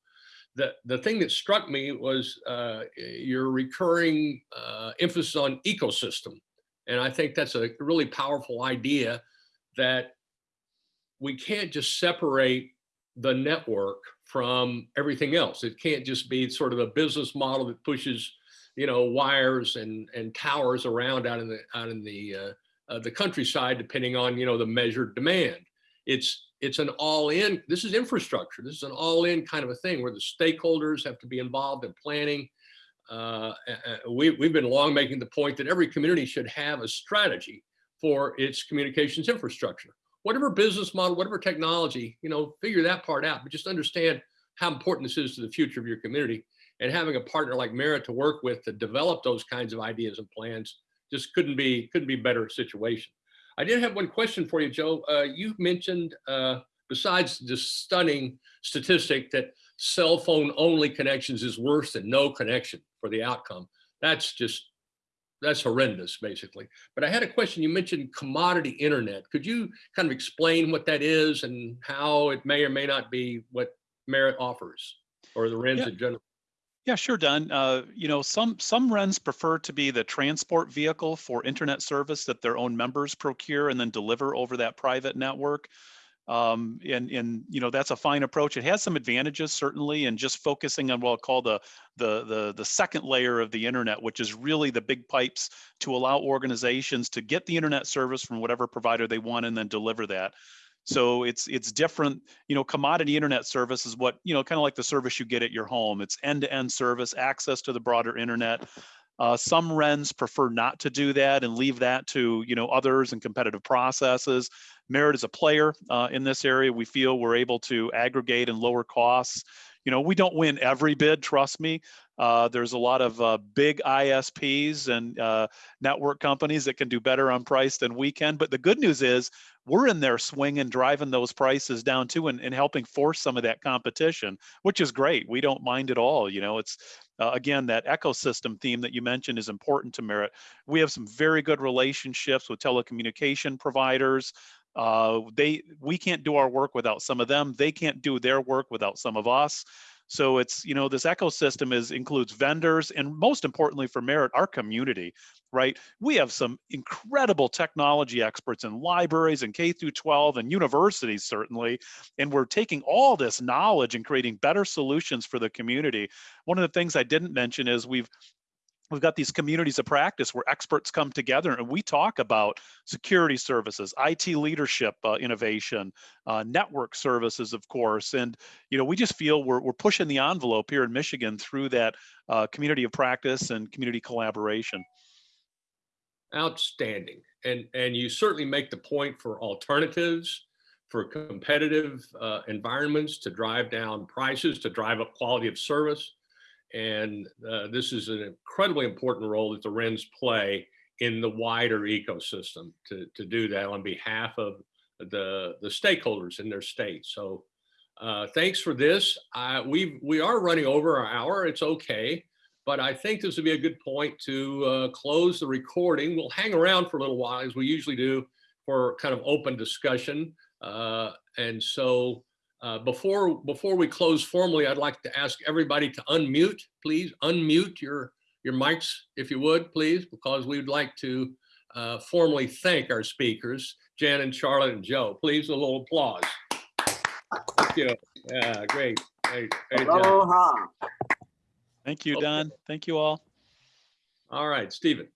the, the thing that struck me was uh, your recurring uh, emphasis on ecosystem. And I think that's a really powerful idea that we can't just separate the network from everything else. It can't just be sort of a business model that pushes you know, wires and and towers around out in the out in the uh, uh, the countryside, depending on you know the measured demand. It's it's an all-in. This is infrastructure. This is an all-in kind of a thing where the stakeholders have to be involved in planning. Uh, we we've been long making the point that every community should have a strategy for its communications infrastructure. Whatever business model, whatever technology, you know, figure that part out. But just understand how important this is to the future of your community and having a partner like Merit to work with to develop those kinds of ideas and plans just couldn't be couldn't be better situation. I did have one question for you, Joe. Uh, you mentioned uh, besides the stunning statistic that cell phone only connections is worse than no connection for the outcome. That's just that's horrendous, basically. But I had a question. You mentioned commodity internet. Could you kind of explain what that is and how it may or may not be what Merit offers or the RENs Yeah. in general? Yeah, sure, Don. Uh, you know, some some RENs prefer to be the transport vehicle for internet service that their own members procure and then deliver over that private network. Um, and and you know that's a fine approach. It has some advantages certainly, and just focusing on what I'll call the the the the second layer of the internet, which is really the big pipes to allow organizations to get the internet service from whatever provider they want and then deliver that. So it's it's different, you know, commodity internet service is what, you know, kind of like the service you get at your home. It's end-to-end service, access to the broader internet. Uh, some RENs prefer not to do that and leave that to you know others and competitive processes. Merit is a player uh, in this area. We feel we're able to aggregate and lower costs. You know, we don't win every bid, trust me. Uh, there's a lot of uh, big ISPs and uh, network companies that can do better on price than we can. But the good news is we're in there swinging, driving those prices down too, and, and helping force some of that competition, which is great. We don't mind at all. You know, it's uh, again that ecosystem theme that you mentioned is important to Merit. We have some very good relationships with telecommunication providers. Uh, they we can't do our work without some of them. They can't do their work without some of us. So it's you know this ecosystem is includes vendors and most importantly for Merit, our community, right? We have some incredible technology experts in libraries and K through 12 and universities certainly, and we're taking all this knowledge and creating better solutions for the community. One of the things I didn't mention is we've we've got these communities of practice where experts come together and we talk about security services it leadership uh, innovation uh, network services of course and you know we just feel we're, we're pushing the envelope here in michigan through that uh, community of practice and community collaboration Outstanding. And, and you certainly make the point for alternatives, for competitive uh, environments to drive down prices, to drive up quality of service. And uh, this is an incredibly important role that the RENs play in the wider ecosystem to, to do that on behalf of the, the stakeholders in their state. So uh, thanks for this. Uh, we, we are running over our hour. It's okay. But I think this would be a good point to uh, close the recording. We'll hang around for a little while as we usually do for kind of open discussion. Uh, and so uh, before, before we close formally, I'd like to ask everybody to unmute, please unmute your, your mics if you would, please, because we'd like to uh, formally thank our speakers, Jan and Charlotte and Joe. Please, a little applause. Thank you. Yeah, great. Great, great job. Aloha. thank you don thank you all All right, Stephen.